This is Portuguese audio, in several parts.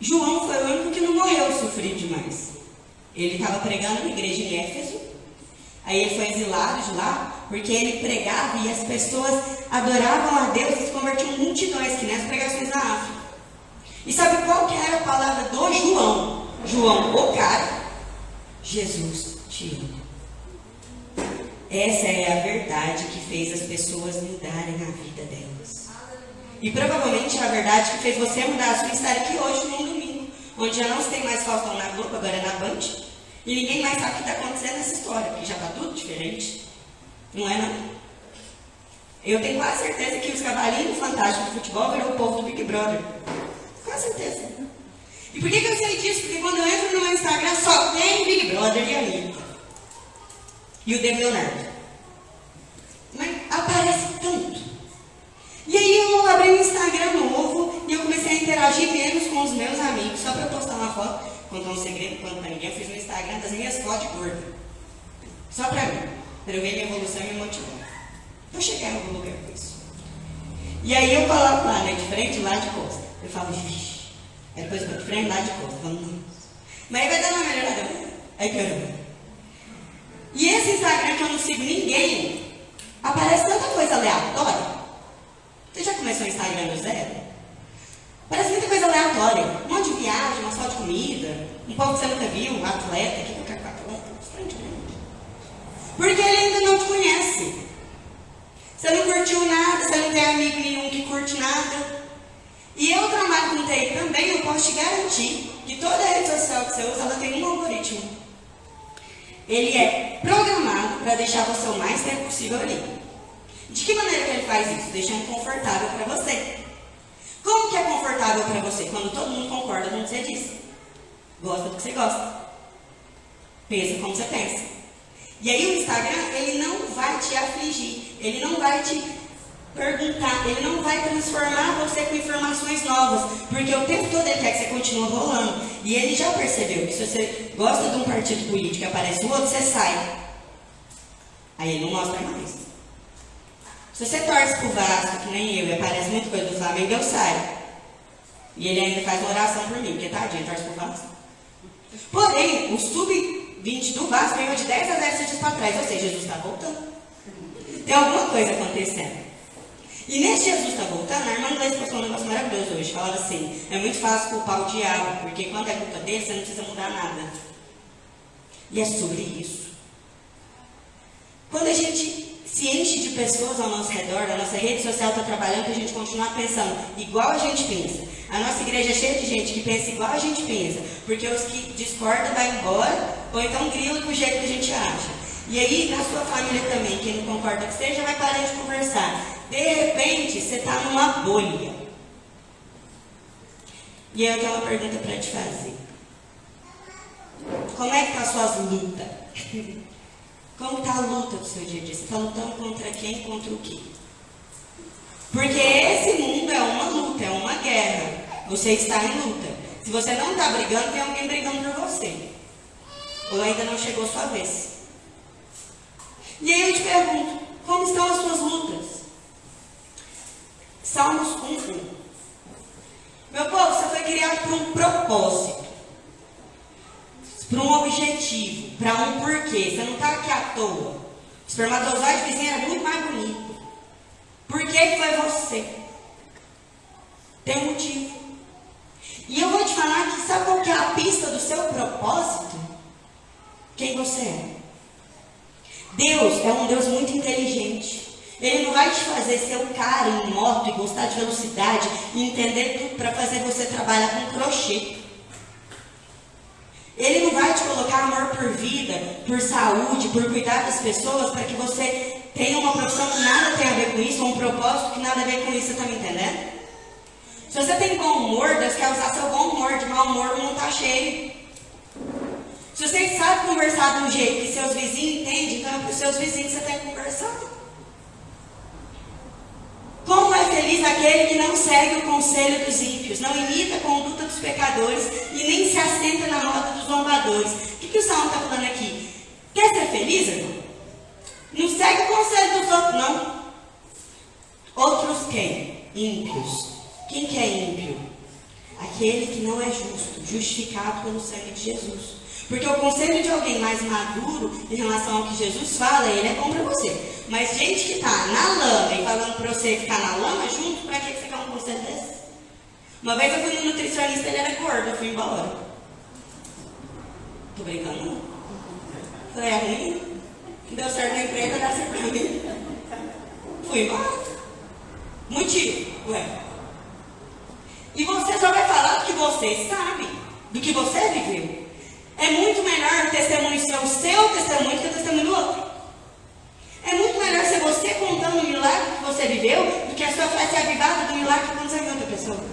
João foi o único que não morreu sofrido demais. Ele estava pregando na igreja em Éfeso. Aí ele foi exilado de lá, porque ele pregava e as pessoas adoravam a Deus e se convertiam em multidões, que nas pregações na África. E sabe qual que era a palavra do João? João, o cara, Jesus te ama. Essa é a verdade que fez as pessoas mudarem a vida delas. E provavelmente é a verdade que fez você mudar a sua estar aqui hoje num domingo, onde já não se tem mais Faustão na Globo, agora é na Band, e ninguém mais sabe o que está acontecendo nessa história, porque já está tudo diferente. Não é não? Eu tenho quase certeza que os cavalinhos fantásticos do futebol virou o povo do Big Brother. Quase certeza. E por que, que eu sei disso? Porque quando eu entro no meu Instagram só tem Big Brother e Anitta. E o Demi Leonardo. Mas aparece tanto. E aí eu abri um Instagram novo e eu comecei a interagir menos com os meus amigos, só para eu postar uma foto, contar um segredo, quando para ninguém, eu fiz no Instagram das minhas fotos de gordo. Só para mim, para eu ver minha evolução e me motivar. Vou chegar em algum lugar com isso. E aí eu coloco lá, né, de frente, lá de costa. Eu falo, vixi. Aí depois eu de frente, lá de costa. Falo, não. Mas aí vai dando uma melhorada. Aí quero E esse Instagram que eu não sigo ninguém, aparece tanta coisa aleatória. Você já começou o Instagram do zero? Parece muita coisa aleatória. Um monte de viagem, uma foto de comida, um povo que você nunca viu, um atleta, que demais. Porque ele ainda não te conhece. Você não curtiu nada, você não tem amigo nenhum que curte nada. E eu trabalho com TI também, eu posso te garantir que toda rede social que você usa, ela tem um algoritmo. Ele é programado para deixar você o mais tempo possível ali. De que maneira que ele faz isso? Deixando confortável para você. Como que é confortável para você? Quando todo mundo concorda com o que você diz. Gosta do que você gosta. Pensa como você pensa. E aí o Instagram, ele não vai te afligir. Ele não vai te perguntar, ele não vai transformar você com informações novas, porque o tempo todo ele quer que você continue rolando. E ele já percebeu que se você gosta de um partido político e aparece o outro, você sai. Aí ele não mostra mais. Se você torce pro Vasco, que nem eu, e aparece muita coisa do Flamengo, eu saio. E ele ainda faz uma oração por mim, porque tadinho, torce pro Vasco. Porém, o sub-20 do Vasco ganhou de 10 a 10 dias para trás, ou seja, Jesus está voltando. Tem alguma coisa acontecendo. E nesse Jesus está voltando, a irmã inglesa postou um negócio maravilhoso hoje. Falava assim, é muito fácil culpar o diabo, porque quando é culpa dele, você não precisa mudar nada. E é sobre isso. Quando a gente se enche de pessoas ao nosso redor, a nossa rede social está trabalhando para a gente continuar pensando igual a gente pensa. A nossa igreja é cheia de gente que pensa igual a gente pensa, porque os que discordam vai embora, ou então grila do jeito que a gente acha. E aí, na sua família também, quem não concorda que seja, vai parar de conversar. De repente, você está numa bolha. E aí eu tenho uma pergunta para te fazer. Como é que tá as suas lutas? Como está a luta do seu dia a dia? Você está lutando contra quem? Contra o quê? Porque esse mundo é uma luta, é uma guerra. Você está em luta. Se você não está brigando, tem alguém brigando por você. Ou ainda não chegou a sua vez. E aí eu te pergunto, como estão as suas lutas? Salmos 1, Meu povo, você foi criado por um propósito, para um objetivo, para um porquê. Você não está aqui à toa. O espermatozoide vizinho era muito mais bonito. Por que foi você? Tem um motivo. E eu vou te falar que sabe qual que é a pista do seu propósito? Quem você é. Deus é um Deus muito inteligente. Ele não vai te fazer ser um cara em moto e gostar de velocidade e entender tudo para fazer você trabalhar com crochê. Ele não vai te colocar amor por vida, por saúde, por cuidar das pessoas, para que você tenha uma profissão que nada tem a ver com isso, ou um propósito que nada a ver com isso, você está me entendendo? Se você tem bom humor, Deus quer usar seu bom humor, de mau humor não está cheio. Se você sabe conversar de um jeito que seus vizinhos entendem, então é para os seus vizinhos que você tem que conversar. Como é feliz aquele que não segue o conselho dos ímpios, não imita a conduta dos pecadores e nem se assenta na roda dos zombadores. O que, que o Salmo está falando aqui? Quer ser feliz, irmão? Não segue o conselho dos outros, não. Outros quem? Ímpios. Quem que é ímpio? Aquele que não é justo, justificado pelo sangue de Jesus. Porque o conselho de alguém mais maduro em relação ao que Jesus fala, ele é bom para você. Mas gente que está na lama e falando para você ficar na lama junto, para que você quer um conselho desse? Uma vez eu fui no nutricionista, ele era gordo, eu fui embora. Tô brincando não. Falei, é ruim? Deu certo na empresa, dá certo pra mim. Fui embora. Motivo, ué. E você só vai falar do que você sabe, do que você viveu. É muito melhor o testemunho ser o seu testemunho que o testemunho do outro. É muito melhor ser você contando o milagre que você viveu do que a sua fé ser avivada do milagre que aconteceu em outra pessoa.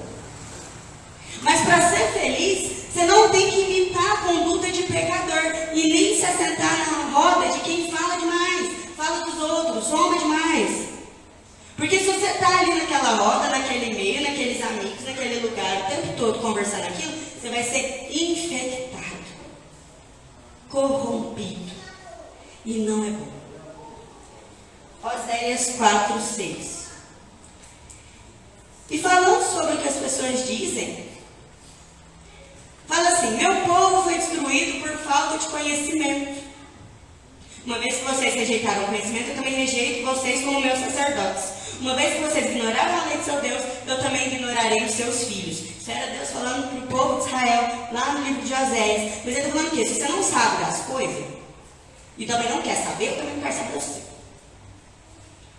Mas para ser feliz, você não tem que imitar a conduta de pecador e nem se assentar na roda de quem fala demais, fala dos outros, soma demais. Porque se você está ali naquela roda, naquele meio, naqueles amigos, naquele lugar, o tempo todo conversando aquilo, você vai ser infectado corrompido. E não é bom. Oséias 4, 6. E falando sobre o que as pessoas dizem, fala assim: Meu povo foi destruído por falta de conhecimento. Uma vez que vocês rejeitaram o conhecimento, eu também rejeito vocês como meus sacerdotes. Uma vez que vocês ignoraram a lei de seu Deus, eu também ignorarei os seus filhos. Isso era Deus falando para o povo de Israel, lá no livro de Oséias. Mas ele está falando que se você não sabe das coisas, e também não quer saber, eu também não quero saber você.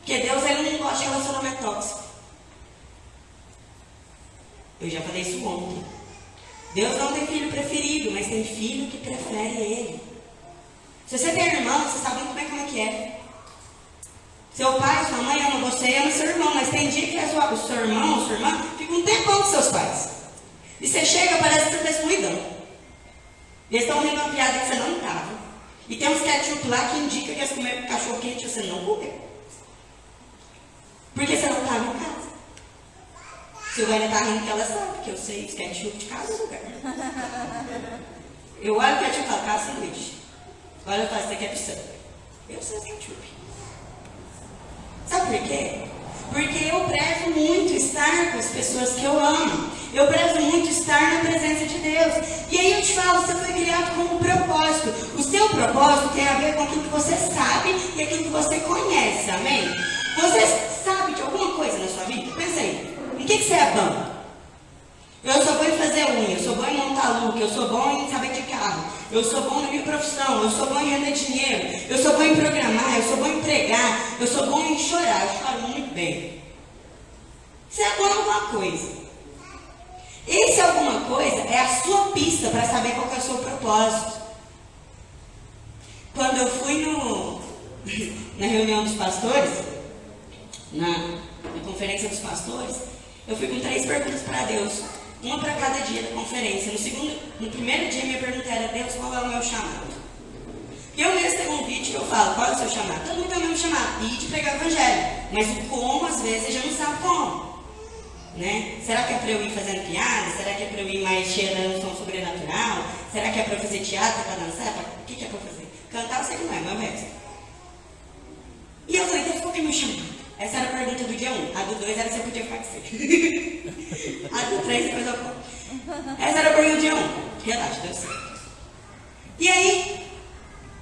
Porque Deus ele não gosta de relacionamento tóxico. Eu já falei isso ontem. Deus não tem filho preferido, mas tem filho que prefere ele. Se você tem irmão, você sabe muito bem como é que é. Seu pai, sua mãe ama você ama seu irmão, mas tem dia que sua, o seu irmão ou sua irmã fica um tempão com seus pais. E você chega, parece que você está excluidão. Eles estão rindo uma piada que você não estava. E tem uns ketchup lá que indica que eles comeram cachorro quente e você não comeu. Porque você não estava em casa. Silvânia está rindo que ela sabe, porque eu sei os ketchup de casa lugar. Eu olho o ketchup e falo, casa sanduíche. Olha, eu falo, você quer pizza? Eu sei ketchup. Sabe por quê? Porque eu prezo muito estar com as pessoas que eu amo. Eu prezo muito estar na presença de Deus. E aí eu te falo, você foi criado com um propósito. O seu propósito tem a ver com aquilo que você sabe e aquilo que você conhece. Amém? Você alguma coisa na sua vida? Pensa aí. Em que, que você é bom? Eu sou bom em fazer unha, eu sou bom em montar look, eu sou bom em saber de carro, eu sou bom na minha profissão, eu sou bom em render dinheiro, eu sou bom em programar, eu sou bom em pregar, eu sou bom em chorar, eu choro muito bem. Você é bom em alguma coisa. Esse alguma coisa é a sua pista para saber qual é o seu propósito. Quando eu fui no, na reunião dos pastores, na, na conferência dos pastores, eu fui com três perguntas para Deus uma para cada dia da conferência. No, segundo, no primeiro dia, minha pergunta era: Deus, qual é o meu chamado? Eu mesmo tenho um vídeo que eu falo: qual é o seu chamado? Todo mundo tem o mesmo chamado: ir de pregar o evangelho. Mas o como, às vezes, gente não sabe como. Né? Será que é para eu ir fazendo piada? Será que é para eu ir mais cheirando som sobrenatural? Será que é para eu fazer teatro, para dançar? O que, que é para fazer? Cantar eu sei que não é, mas é resto. E eu falei, Deus, qual que é o meu chamado? Essa era a pergunta do dia 1. Um. A do 2 era se eu podia participar. a do 3 depois eu conto. Essa era a pergunta do dia 1. Um. Relaxa, deu certo. E aí,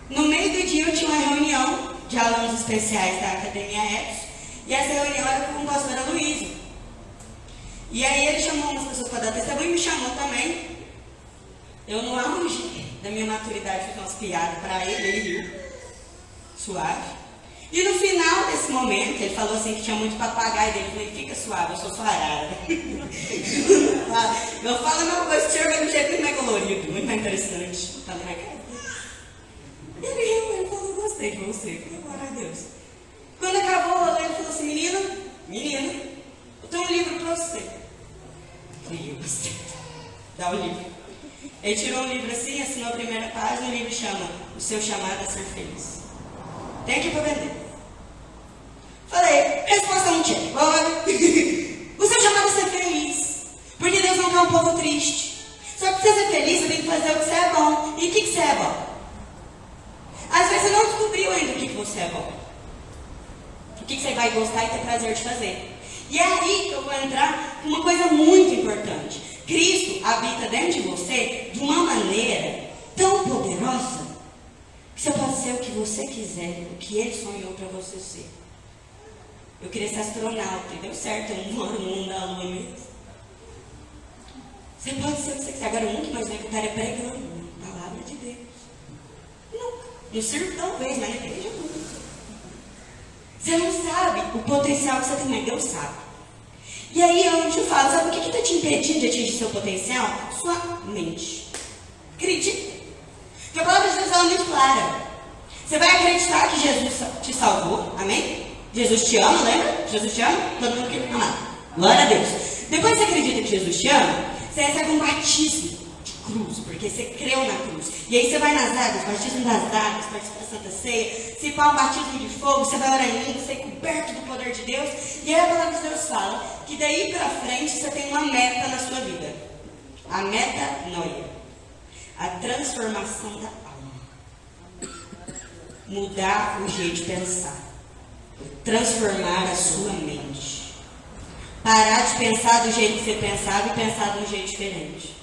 no meio do dia eu tinha uma reunião de alunos especiais da Academia Epos. E essa reunião era com o pastor Aloysio. E aí ele chamou umas pessoas para dar testemunho e me chamou também. Eu no auge da minha maturidade fiz umas piadas para ele, ele riu. Suave. E no final desse momento, ele falou assim que tinha muito papagaio dele. Eu falei, fica suave, eu sou sua arara. eu falo uma coisa, o senhor vai do jeito muito mais colorido, muito mais interessante. Falei, na cara. Ele riu, ele falou, gostei de você. Glória a Deus. Quando acabou, ele falou assim, menino, menino, eu tenho um livro para você. Falei, eu gostei. Dá o livro. Ele tirou um livro assim, assinou a primeira página, o livro chama O Seu Chamado a Ser Feliz. Tem aqui para vender. Falei, resposta o seu chamado a ser feliz. Porque Deus não quer um povo triste. Só que você ser feliz, você tem que fazer o que você é bom. E o que, você é bom? Às vezes você não descobriu ainda o que, que você é bom. O que, que você vai gostar e ter prazer de fazer. E é aí que eu vou entrar com uma coisa muito importante. Cristo habita dentro de você de uma maneira tão poderosa que você pode ser o que você quiser, o que Ele sonhou para você ser. Eu queria ser astronauta e deu certo, eu não moro no mundo da lua mesmo. Você pode ser o que você quiser. Agora, o que mais vai estar é pregando palavra de Deus. Nunca. No circo, talvez, mas na igreja nunca. Você não sabe o potencial que você tem, mas Deus sabe. E aí eu te falo, sabe o que está te impedindo de atingir seu potencial? Sua mente. Acredita. Porque a palavra de Deus é muito clara. Você vai acreditar que Jesus te salvou, amém? Jesus te ama, lembra? Jesus te ama? Todo mundo quer amar. Glória a Deus. Depois você acredita que Jesus te ama, você recebe um batismo de cruz, porque você creu na cruz. E aí você vai nas águas, batismo das águas, participa da Santa Ceia, se pá um batismo de fogo, você vai orar em língua, você é coberto do poder de Deus. E aí a palavra de Deus fala que daí para frente você tem uma meta na sua vida. A meta noia. A transformação da alma. Mudar o jeito de pensar. Transformar a sua mente. Parar de pensar do jeito que você pensava e pensar de um jeito diferente.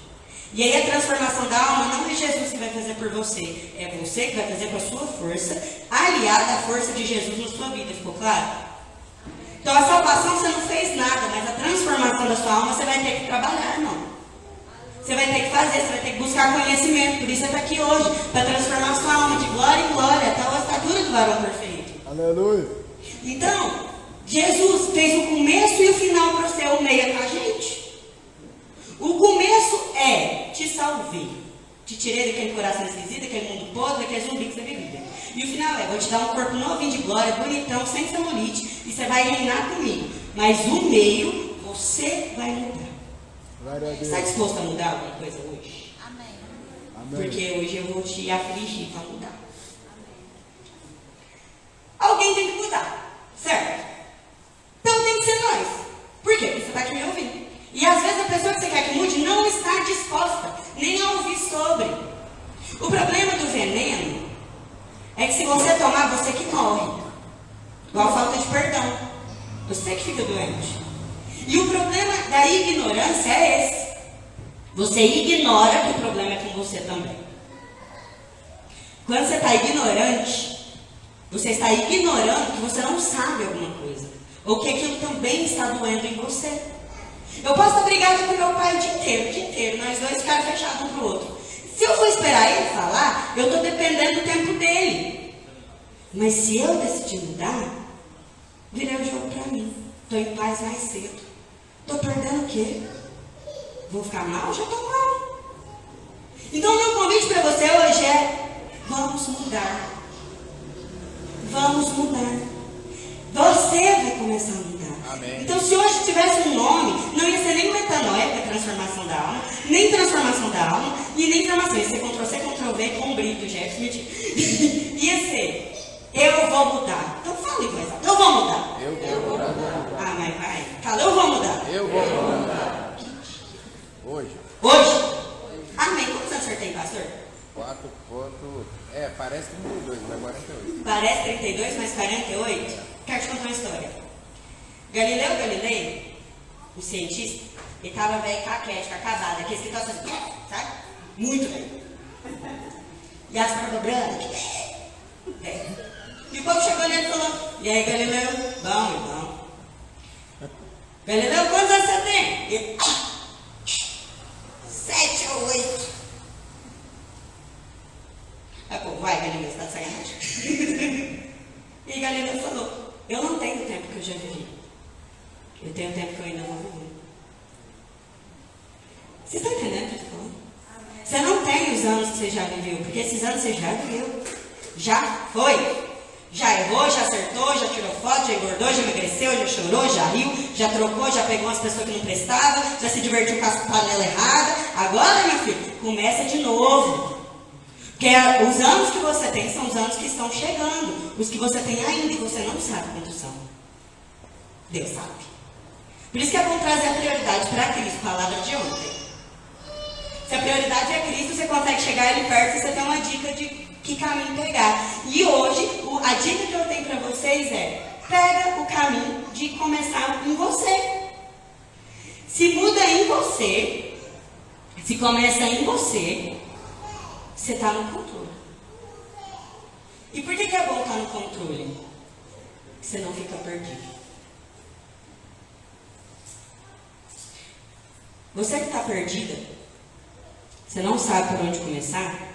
E aí a transformação da alma não é Jesus que vai fazer por você, é você que vai fazer com a sua força, aliada à força de Jesus na sua vida, ficou claro? Então a salvação você não fez nada, mas a transformação da sua alma você vai ter que trabalhar, irmão. Você vai ter que fazer, você vai ter que buscar conhecimento. Por isso você está aqui hoje, para transformar a sua alma de glória em glória, até a estatura do varão perfeito. Aleluia. Então, Jesus fez o começo e o final para ser o meio com a gente. O começo é: te salvei. Te tirei daquele coração esquisito, daquele mundo podre, daquele zumbi que você vivia. E o final é: vou te dar um corpo novinho de glória, bonitão, sem celulite, e você vai reinar comigo. Mas o meio, você vai mudar. Está disposto a mudar alguma coisa hoje? Amém. Amém. Porque hoje eu vou te afligir para mudar. Alguém tem que mudar, certo? Então tem que ser nós. Por quê? Porque você está aqui me ouvindo. E às vezes a pessoa que você quer que mude não está disposta nem a ouvir sobre. O problema do veneno é que se você tomar, você que morre. Igual falta de perdão. Você que fica doente. E o problema da ignorância é esse. Você ignora que o problema é com você também. Quando você está ignorante, você está ignorando que você não sabe alguma coisa. Ou que aquilo também está doendo em você. Eu posso estar brigada com meu pai o dia inteiro, o dia inteiro, nós dois ficaram fechados um pro outro. Se eu for esperar ele falar, eu estou dependendo do tempo dele. Mas se eu decidir mudar, virei o jogo para mim. Estou em paz mais cedo. Estou perdendo o quê? Vou ficar mal? Já estou mal. Então, meu convite para você hoje é: vamos mudar. Vamos mudar. Você vai começar a mudar. Amém. Então, se hoje tivesse um nome, não ia ser nem metanoia, é transformação da alma, nem transformação da alma, e nem transformação. Ia ser Ctrl-C, Ctrl-V com brilho, Jeff, mentira. ia ser, eu vou mudar. Então, fala em voz. Eu vou mudar. Eu vou mudar. Ah, mas vai. Fala, eu vou mudar. Eu vou mudar. Hoje, Hoje. Amém. Quantos anos o senhor tem, pastor? 4 ponto... É, parece 32, mas 48. Parece 32, mas 48. Quero te contar uma história. Galileu Galilei, o cientista, ele estava velho caquético, acabado, aquele que estava assim, sabe? Muito velho. E as barbas brancas. É. E o povo chegou nele e falou, e aí Galileu? Bom, irmão. Galileu, quantos anos você tem? Ele, "Ah, sete ou oito. Aí, pô, vai, Galileu, você tá de sacanagem. e Galileu falou, eu não tenho o tempo que eu já vivi. Eu tenho o tempo que eu ainda não vivi. Vocês estão entendendo o que eu estou falando? Você não tem os anos que você já viveu, porque esses anos você já viveu. Já foi. Já errou, já acertou, já tirou foto, já engordou, já emagreceu, já chorou, já riu, já trocou, já pegou umas pessoas que não prestavam, já se divertiu com as panelas erradas. Agora, meu filho, começa de novo. Porque os anos que você tem são os anos que estão chegando. Os que você tem ainda e você não sabe quantos são. Deus sabe. Por isso que é bom trazer a prioridade para Cristo, palavra de ontem. Se a prioridade é Cristo, você consegue chegar ali perto e você tem uma dica de que caminho pegar. E hoje, a dica que eu tenho para vocês é: pega o caminho de começar em você. Se muda em você, Se começa em você, você está no controle. E por que, que é bom estar no controle? Você não fica perdido. Você que está perdida, você não sabe por onde começar,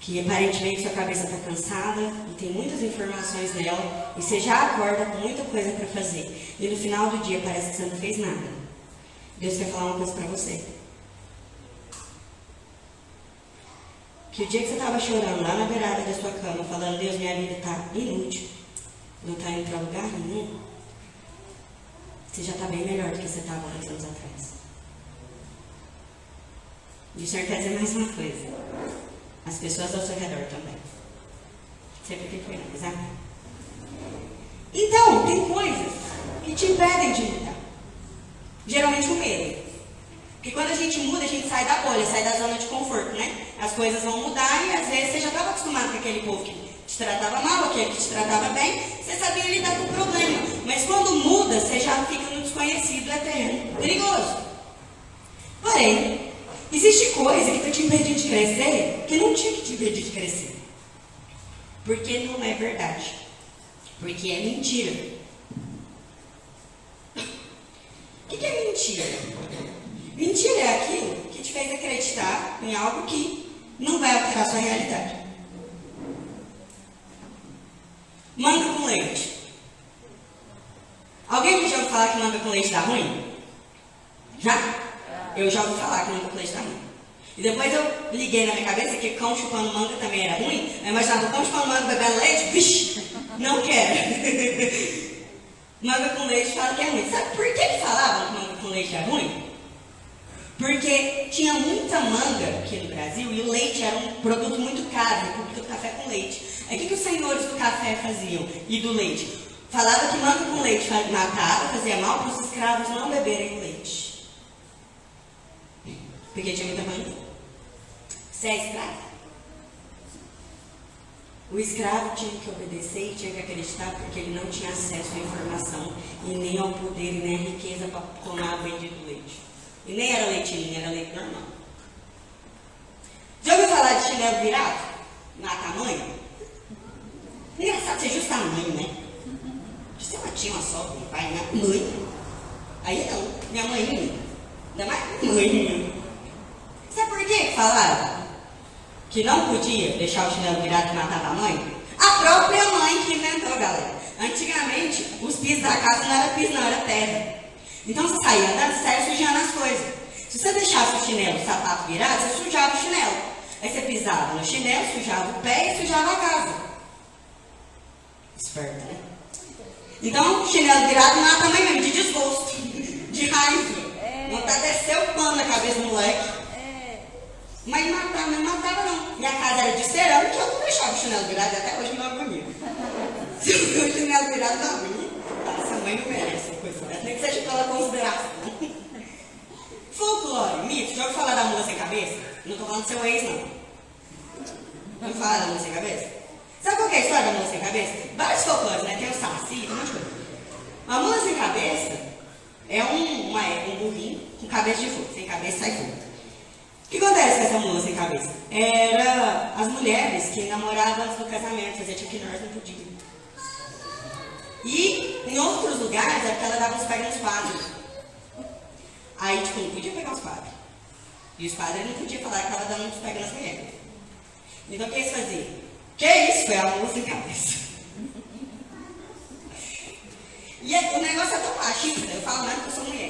que aparentemente sua cabeça está cansada e tem muitas informações nela, e você já acorda com muita coisa para fazer, e no final do dia parece que você não fez nada. Deus quer falar uma coisa para você. Que o dia que você estava chorando lá na beirada da sua cama, falando, Deus, minha vida está inútil, não está indo para lugar nenhum, você já está bem melhor do que você estava há anos atrás. E Senhor quer dizer mais uma coisa. As pessoas ao seu redor também. Sempre tem coisas, amém? Então, tem coisas que te impedem de mudar. Geralmente o medo. Porque quando a gente muda, a gente sai da bolha, sai da zona de conforto, né? As coisas vão mudar e às vezes você já estava acostumado com aquele povo que te tratava mal, aquele que te tratava bem, você sabia lidar com o problema. Mas quando muda, você já fica no desconhecido, é perigoso. Porém, existe coisa que está te impedindo de crescer que não tinha que te impedir de crescer. Porque não é verdade. Porque é mentira. O que, que é mentira? Mentira é aquilo que te fez acreditar em algo que não vai alterar a sua realidade. Manga com leite. Alguém já ouviu falar que manga com leite dá ruim? Já? Eu já ouvi falar que com leite dá ruim. E depois eu liguei na minha cabeça que cão chupando manga também era ruim. Eu imaginava cão chupando manga bebendo leite, vixe, não quero. manga com leite fala que é ruim. Sabe por que, falavam que manga com leite é ruim? Porque tinha muita manga aqui no Brasil e o leite era um produto muito caro, o do café com leite. Aí o que, que os senhores do café faziam e do leite? Falava que manga com leite matava, fazia mal para os escravos não beberem leite. Porque tinha muita manga. Você é escravo? O escravo tinha que obedecer e tinha que acreditar porque ele não tinha acesso à informação e nem ao poder e nem à riqueza para tomar bendito leite. E nem era leitinho, era leite normal. Já ouviu falar de chinelo virado? Mata a mãe? Engraçado ser justo a mãe, né? Você uma tia, uma sogra, um pai, minha mãe. Aí não, minha mãe, ainda mais mãe. Sabe por que falaram? Que não podia deixar o chinelo virado e matar a mãe? A própria mãe que inventou, galera. Antigamente, os pisos da casa não era piso, não era terra. Então você saía andando, saía sujando as coisas. Se você deixasse o chinelo, o sapato virado, você sujava o chinelo. Aí você pisava no chinelo, sujava o pé e sujava a casa. Esperta, né? Então, chinelo virado mata a mãe mesmo, de desgosto, de raiva. É. Vontade de descer o pano na cabeça do moleque. É. Mas matava, não matava não. Minha casa era de cerâmica, eu não deixava o chinelo virado, até hoje não é bonito. Se o chinelo virado não é bonito, essa mãe não merece coisa dessa, nem que seja pela consideração. Folclore, mito, já ouviu falar da mula sem cabeça? Não estou falando do seu ex, não. Não falar da mula sem cabeça? Sabe qual é a história da mula sem cabeça? Vários folclores, né? Tem o saci, um monte de coisa. A mula sem cabeça é um, uma, um burrinho com cabeça de fogo. Sem cabeça sai fogo. O que acontece com essa mula sem cabeça? Era as mulheres que namoravam antes do casamento, fazia tipo que nós não podíamos. E em outros lugares é porque ela dava uns pega nos padres. Aí, tipo, não podia pegar os padres. E os padres não podiam falar que estava dando uns pega nas mulheres. Então o que eles faziam? Que isso? Foi a mula sem cabeça. E é, o negócio é tão machista, eu falo mais que eu sou mulher.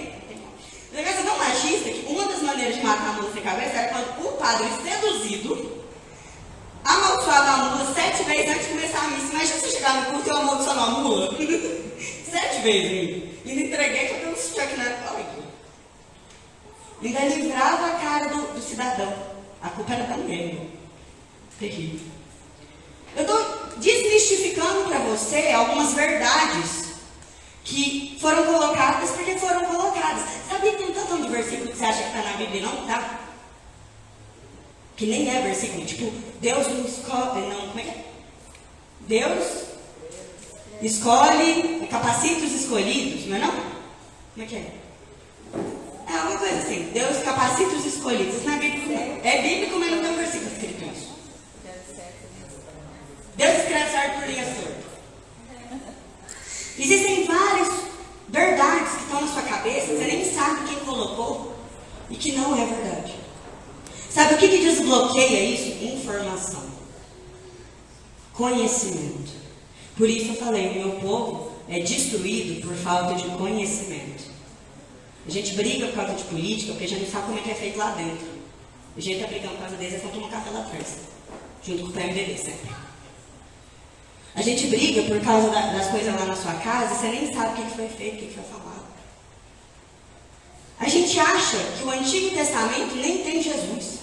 Negócio tão machista que uma das maneiras de matar a mula sem cabeça era quando o padre seduzido amaldiçoava a mula sete vezes antes de começar a missa. Imagina você chegar no culto e eu amaldiçoando a mula. sete vezes. E me entreguei para um Chuck Norris. Ainda livrava a cara do, do, cidadão. A culpa era da mulher. Terrível. Eu estou desmistificando para você algumas verdades que foram colocadas porque foram colocadas. Sabia que tem um tantão de versículo que você acha que está na Bíblia e não está? Que nem é versículo, tipo, Deus não escolhe, não, como é que é? Deus escolhe, capacita os escolhidos, não é não? Como é que é? É uma coisa assim, Deus capacita os escolhidos. Não é bíblico, é bíblico, mas não tem um versículo escrito isso. Deus escreve certo por linha torta. Existem várias verdades que estão na sua cabeça, você nem sabe quem colocou e que não é verdade. Sabe o que, que desbloqueia isso? Informação. Conhecimento. Por isso eu falei, o meu povo é destruído por falta de conhecimento. A gente briga por causa de política porque a gente não sabe como é que é feito lá dentro. A gente está brigando por causa deles, é quando tomar café lá atrás. Junto com o PMDB sempre. A gente briga por causa da, das coisas lá na sua casa e você nem sabe o que, foi feito, o que, foi falado. A gente acha que o Antigo Testamento nem tem Jesus.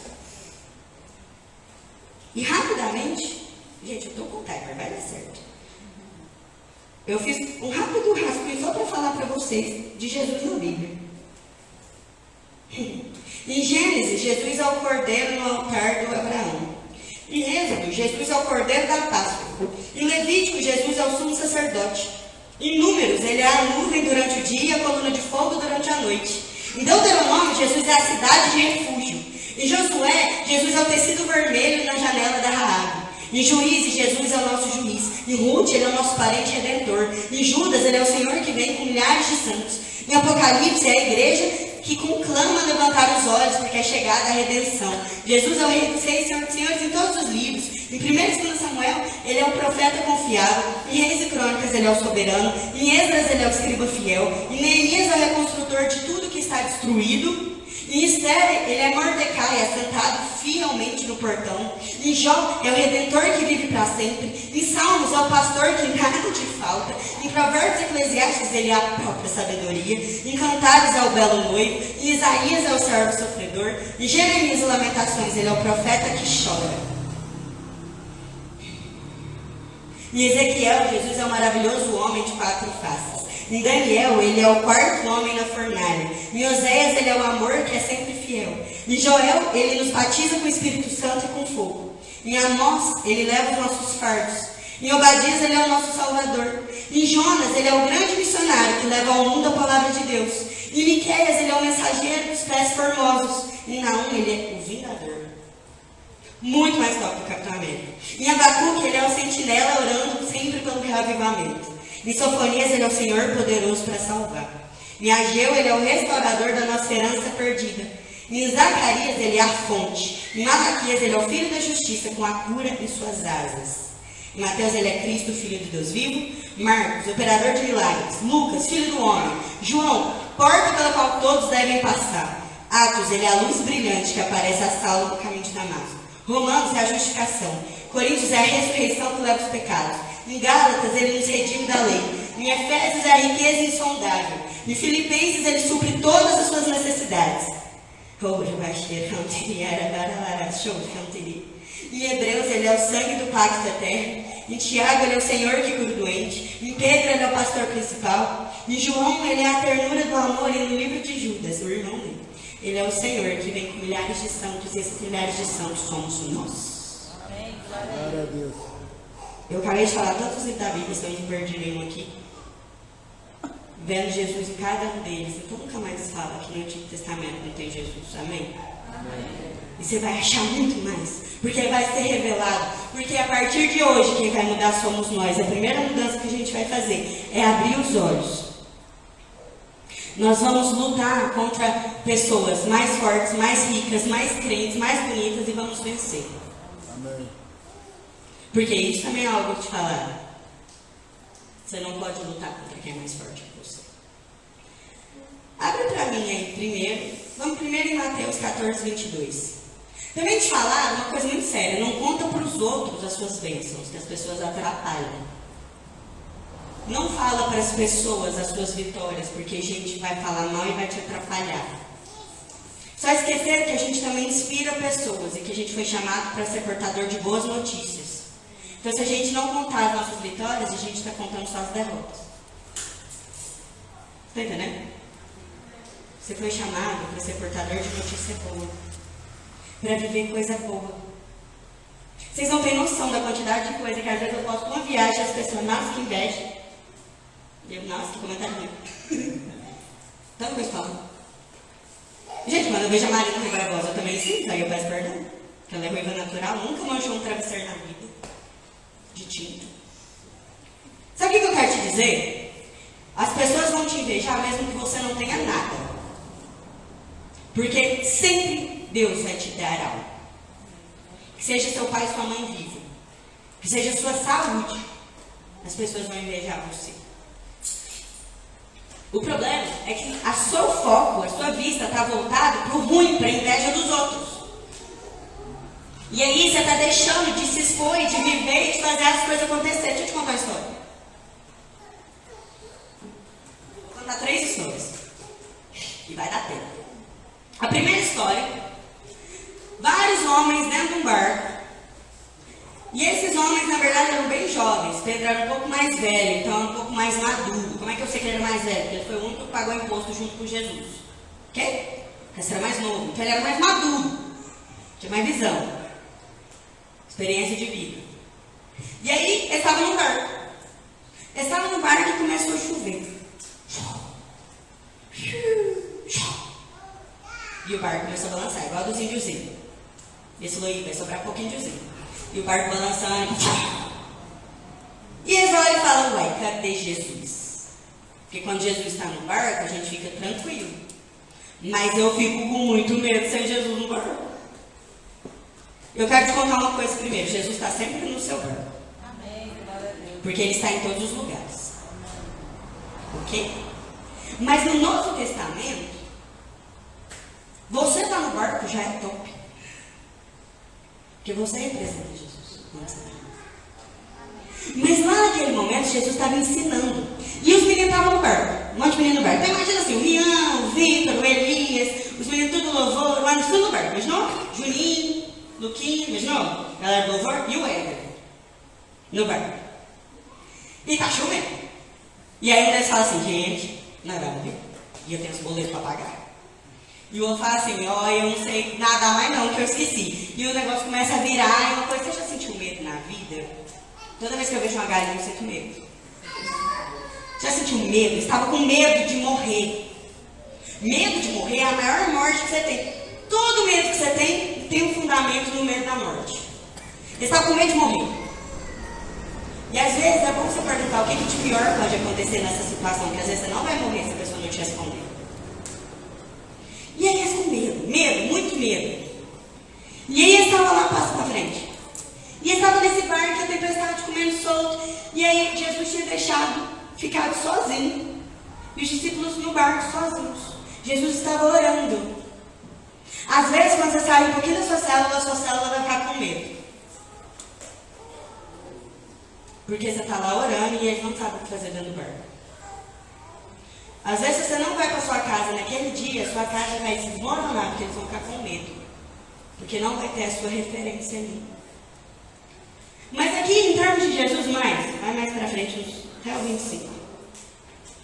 E rapidamente, gente, eu estou com o timer, vai dar certo. Eu fiz um rápido rascunho só para falar para vocês de Jesus na Bíblia. Em Gênesis, Jesus é o cordeiro no altar do Abraão. Em Êxodo, Jesus é o cordeiro da Páscoa. Em Levítico, Jesus é o sumo sacerdote. Em Números, ele é a nuvem durante o dia e a coluna de fogo durante a noite. Em Deuteronômio, Jesus é a cidade de refúgio. Em Josué, Jesus é o tecido vermelho na janela da Raabe. Em Juízes, Jesus é o nosso juiz. Em Ruth, ele é o nosso parente redentor. Em Judas, ele é o Senhor que vem com milhares de santos. Em Apocalipse, é a igreja que conclama levantar os olhos porque é chegada a redenção. Jesus é o Rei dos Reis, Senhor dos Senhores em todos os livros. Em 1 e 2 Samuel, ele é o profeta confiável. Em Reis e Crônicas, ele é o soberano. Em Esdras, ele é o escriba fiel. Em Neemias, é o reconstrutor de tudo que está destruído. Em Esther, ele é Mordecai, assentado fielmente no portão. Em Jó, é o Redentor que vive para sempre. Em Salmos, é o pastor que nada te falta. Em Provérbios e Eclesiastes, ele é a própria sabedoria. Em Cantares, é o belo noivo. Em Isaías, é o servo sofredor. Em Jeremias e Lamentações, ele é o profeta que chora. Em Ezequiel, Jesus é o maravilhoso homem de quatro faces. Em Daniel, ele é o quarto homem na fornalha. Em Oséias, ele é o amor que é sempre fiel. Em Joel, ele nos batiza com o Espírito Santo e com fogo. Em Amós, ele leva os nossos fardos. Em Obadias, ele é o nosso Salvador. Em Jonas, ele é o grande missionário que leva ao mundo a palavra de Deus. Em Miqueias, ele é o mensageiro dos pés formosos. Em Naum, ele é o vingador. Muito mais top que Capitão América. Em Abacuque, ele é o sentinela orando sempre pelo reavivamento. Em Sofonias, ele é o Senhor poderoso para salvar. Em Ageu, ele é o restaurador da nossa herança perdida. Em Zacarias, ele é a fonte. Em Malaquias, ele é o filho da justiça, com a cura em suas asas. Em Mateus, ele é Cristo, filho de Deus vivo. Marcos, operador de milagres. Lucas, filho do homem. João, porta pela qual todos devem passar. Atos, ele é a luz brilhante que aparece a Saulo no caminho de Damasco. Romanos é a justificação. Coríntios é a ressurreição que leva os pecados. Em Gálatas, ele nos redime da lei. Em Efésios, é a riqueza insondável. Em Filipenses, ele supre todas as suas necessidades. Em Hebreus, ele é o sangue do pacto eterno. Em Tiago, ele é o Senhor que cura o doente. Em Pedro, ele é o pastor principal. Em João, ele é a ternura do amor. E no livro de Judas, o irmão dele, ele é o Senhor que vem com milhares de santos. E esses milhares de santos somos nós. Amém. Glória a Deus. Eu acabei de falar tantos da Bíblia, se eu não perdi nenhum aqui. Vendo Jesus em cada um deles. Então nunca mais fala que no Antigo Testamento não tem Jesus. Amém? Amém? E você vai achar muito mais. Porque vai ser revelado. Porque a partir de hoje, quem vai mudar somos nós. A primeira mudança que a gente vai fazer é abrir os olhos. Nós vamos lutar contra pessoas mais fortes, mais ricas, mais crentes, mais bonitas e vamos vencer. Amém. Porque isso também é algo que te falaram. Você não pode lutar contra quem é mais forte que você. Abre para mim aí primeiro. Vamos primeiro em Mateus 14, 22. Também te falaram uma coisa muito séria. Não conta para os outros as suas bênçãos, que as pessoas atrapalham. Não fala para as pessoas as suas vitórias, porque a gente vai falar mal e vai te atrapalhar. Só esquecer que a gente também inspira pessoas e que a gente foi chamado para ser portador de boas notícias. Então, se a gente não contar as nossas vitórias, a gente está contando só as derrotas. Está entendendo? Você foi chamado para ser portador de notícia boa. Para viver coisa boa. Vocês não têm noção da quantidade de coisa que às vezes eu posto uma viagem e as pessoas, nossa, que inveja. Eu, nossa, que comentário ruim. Tanto que falo. Gente, quando eu vejo a Marina Barbosa, eu também sinto, aí eu peço perdão. Porque ela é ruiva natural, nunca manchou um travesseiro na vida. De tinta. Sabe o que eu quero te dizer? As pessoas vão te invejar mesmo que você não tenha nada. Porque sempre Deus vai te dar algo. Que seja seu pai e sua mãe vivo. Que seja sua saúde. As pessoas vão invejar você. O problema é que a seu foco, a sua vista está voltada para o ruim, para a inveja dos outros. E aí você está deixando de se expor, de viver e de fazer as coisas acontecer. Deixa eu te contar uma história. Vou contar três histórias. E vai dar tempo. A primeira história. Vários homens dentro de um barco. E esses homens, na verdade, eram bem jovens. Pedro era um pouco mais velho, então um pouco mais maduro. Como é que eu sei que ele era mais velho? Porque ele foi o único que pagou imposto junto com Jesus. Ok? Esse era mais novo. Então ele era mais maduro. Tinha mais visão experiência de vida. E aí, ele estava no barco. Ele estava no barco e começou a chover. E o barco começou a balançar, igual dos índiozinhos. Esse loí vai sobrar pouquinho de E o barco balançando. E eles olham e falam, uai, cadê Jesus? Porque quando Jesus está no barco, a gente fica tranquilo. Mas eu fico com muito medo sem Jesus no barco. Eu quero te contar uma coisa primeiro. Jesus está sempre no seu barco. Porque ele está em todos os lugares. Ok? Mas no Novo Testamento, você está no barco já é top. Porque você representa Jesus. Mas lá naquele momento, Jesus estava ensinando. E os meninos estavam no barco. Um monte de menino no barco. Então imagina assim, o Rian, o Vitor, o Elias, os meninos tudo louvor, lá no fundo do barco. Não? Juninho, Luquinha, imaginou? Galera do louvor e o Éder. No bar. E tá chovendo. E aí um deles fala assim, gente, não vai morrer. E eu tenho os boletos para pagar. E o outro fala assim, ó, oh, eu não sei nadar mais não, que eu esqueci. E o negócio começa a virar, e uma coisa, você já sentiu medo na vida? Toda vez que eu vejo uma galinha, eu sinto medo. Já sentiu medo? Estava com medo de morrer. Medo de morrer é a maior morte que você tem. Todo medo que você tem, tem um fundamento no medo da morte. Você está com medo de morrer. E às vezes é bom você perguntar o que, que de pior pode acontecer nessa situação, que às vezes você não vai morrer se a pessoa não te responder. E aí eles com medo, medo, muito medo. E aí eles estavam lá passo para frente. E eles estavam nesse barco, a tempestade comendo solto. E aí Jesus tinha deixado, ficado sozinho. E os discípulos no barco sozinhos. Jesus estava orando. Às vezes, quando você sai um pouquinho da sua célula, a sua célula vai ficar com medo. Porque você está lá orando e eles não sabem o que fazer dentro do barco. Às vezes, você não vai para sua casa naquele dia, sua casa vai se desmoronar, porque eles vão ficar com medo. Porque não vai ter a sua referência ali. Mas aqui, em termos de Jesus, mais, vai mais para frente, uns até o 25.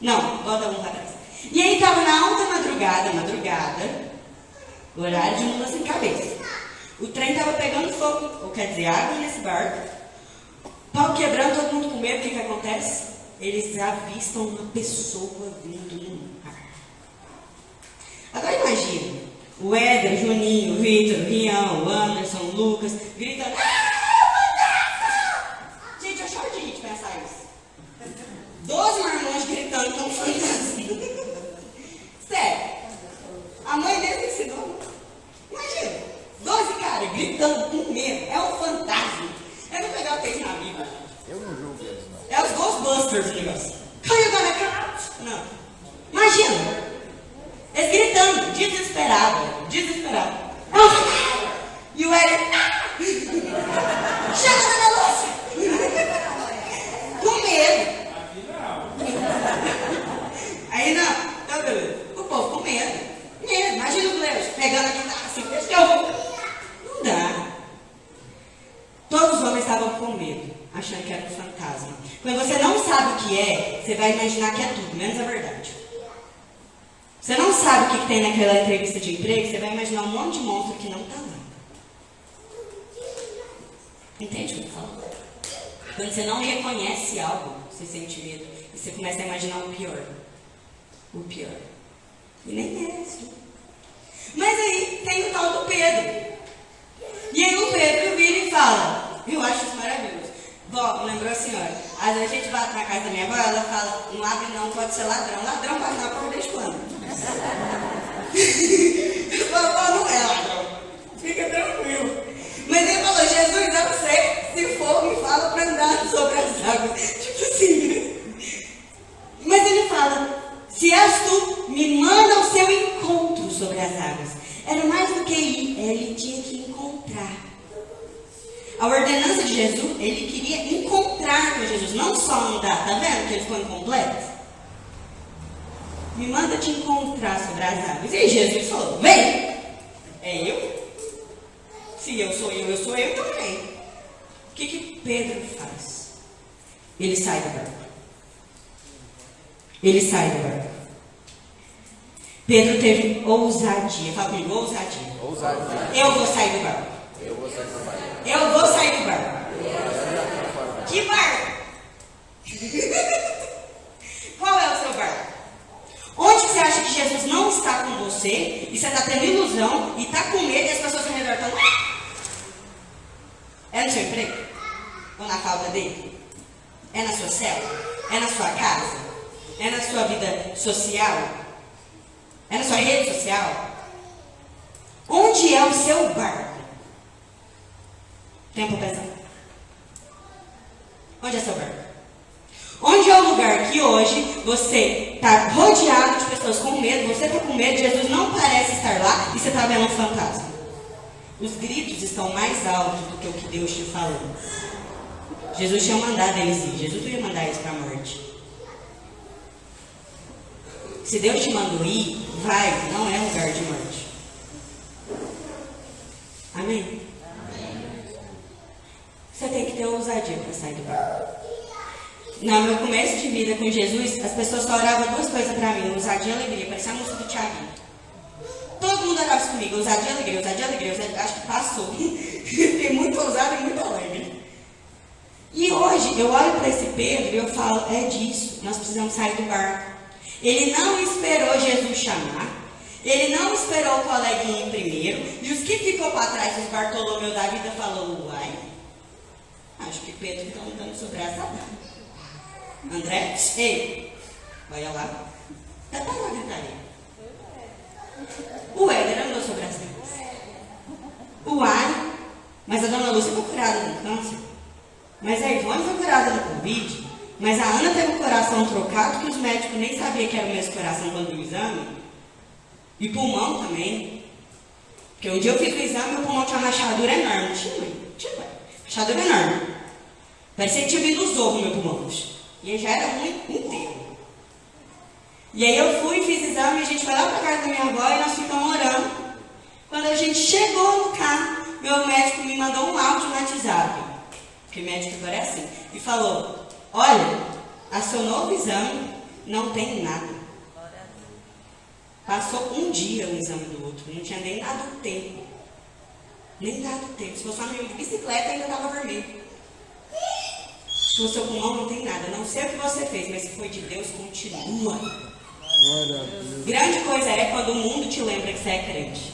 Não, volta um para trás. E aí estava na alta madrugada, madrugada, horário de mula sem cabeça. O trem estava pegando fogo, ou quer dizer, água nesse barco. Pau quebrando, todo mundo com medo. O que, que acontece? Eles avistam uma pessoa vindo no mar. Agora imagina, o Éder, Juninho, Vitor, Rião, Anderson, Lucas, gritando. Ah, gente, eu choro de gente pensar isso. Doze marmões gritando como fantasma. Sério. A mãe deles ensinou. Imagina, 12 caras gritando com medo. É um fantasma. É não pegar o texto na Bíblia. Eu não julgo eles, não. É os Ghostbusters o negócio. Caiu da minha Não. Imagina. Eles gritando, um fantasma. E o Eric. Chega da luz. com medo. Aí não. Tá beleza. O povo com medo. Medo. Imagina o Gleus pegando aqui assim, deixa eu Não dá. Todos os homens estavam com medo, achando que era um fantasma. Quando você não sabe o que é, você vai imaginar que é tudo, menos a verdade. Você não sabe o que, que tem naquela entrevista de emprego, você vai imaginar um monte de monstro que não está lá. Entende o que eu falo? Quando você não reconhece algo, você sente medo. E você começa a imaginar o pior. O pior. E nem é isso. Mas aí tem o tal do Pedro. E aí o Pedro vira e fala, eu acho isso maravilhoso. Vó, lembrou a senhora, às vezes a gente bate na casa da minha avó, ela fala, não abre não, pode ser ladrão. Ladrão bate na porta desde quando? Eu falo, não é. Fica tranquilo. Mas ele falou, Jesus, eu sei, se for, me fala para andar sobre as águas. Tipo assim. Mas ele fala, se és tu, me manda ao seu encontro sobre as águas. Era mais do que ir, ele tinha que encontrar. A ordenança de Jesus, ele queria encontrar com Jesus, não só andar. Tá vendo que ele ficou incompleto? Me manda te encontrar sobre as águas. E Jesus falou: Vem! É eu? Se eu sou eu, eu sou eu também. O que, que Pedro faz? Ele sai do barco. Ele sai do barco. Pedro teve ousadia. Fala comigo, ousadia. Ousadia. Eu vou sair do barco. Eu vou sair do barco. Eu vou sair do barco. Que barco? Qual é o seu barco? Onde você acha que Jesus não está com você e você está tendo ilusão e está com medo e as pessoas ao redor estão. É no seu emprego? Ou na falta dele? É na sua célula? É na sua casa? É na sua vida social? É na sua rede social? Onde é o seu barco? Tempo pesado. Onde é seu barco? Onde é o lugar que hoje você está rodeado de pessoas com medo, você está com medo, Jesus não parece estar lá e você está vendo um fantasma? Os gritos estão mais altos do que o que Deus te falou. Jesus tinha mandado eles ir, Jesus não ia mandar eles para a morte. Se Deus te mandou ir, vai, não é lugar de morte. Amém? Você tem que ter ousadia para sair do barco. No meu começo de vida com Jesus, as pessoas só oravam duas coisas para mim: ousadia e alegria. Parecia a música do Thiago. Todo mundo orava isso comigo: ousadia e alegria, ousadia e alegria. Ousadia, acho que passou. Tem muito ousado e muito alegre. E hoje eu olho para esse Pedro e eu falo: é disso, nós precisamos sair do barco. Ele não esperou Jesus chamar. Ele não esperou o coleguinha ir primeiro. E os que ficou para trás, os Bartolomeu da vida, falou: uai, acho que Pedro está andando sobre essa dama. André, ei, olha lá. Tá para lá, gritaria. O Éder andou sobre as águas. O Ai, mas a dona Lúcia foi curada do câncer. Mas a Ivone foi curada do Covid. Mas a Ana teve o coração trocado, que os médicos nem sabiam que era o mesmo coração quando o exame. E pulmão também. Porque um dia eu fiz o exame meu pulmão tinha uma rachadura enorme. Tinha, tinha, rachadura enorme. Parecia que tinha vindo os ovos meu pulmão. E já era ruim inteiro. E aí eu fui, fiz exame, a gente foi lá para casa da minha avó e nós ficamos orando. Quando a gente chegou no carro, meu médico me mandou um áudio no WhatsApp. Porque médico agora é assim. E falou, olha, a seu novo exame não tem nada. Passou um dia um exame do outro, não tinha nem dado tempo. Nem dado tempo. Se fosse uma de bicicleta, ainda estava vermelho. No seu pulmão não tem nada. Não sei o que você fez, mas se foi de Deus, continua. Grande coisa é quando o mundo te lembra que você é crente.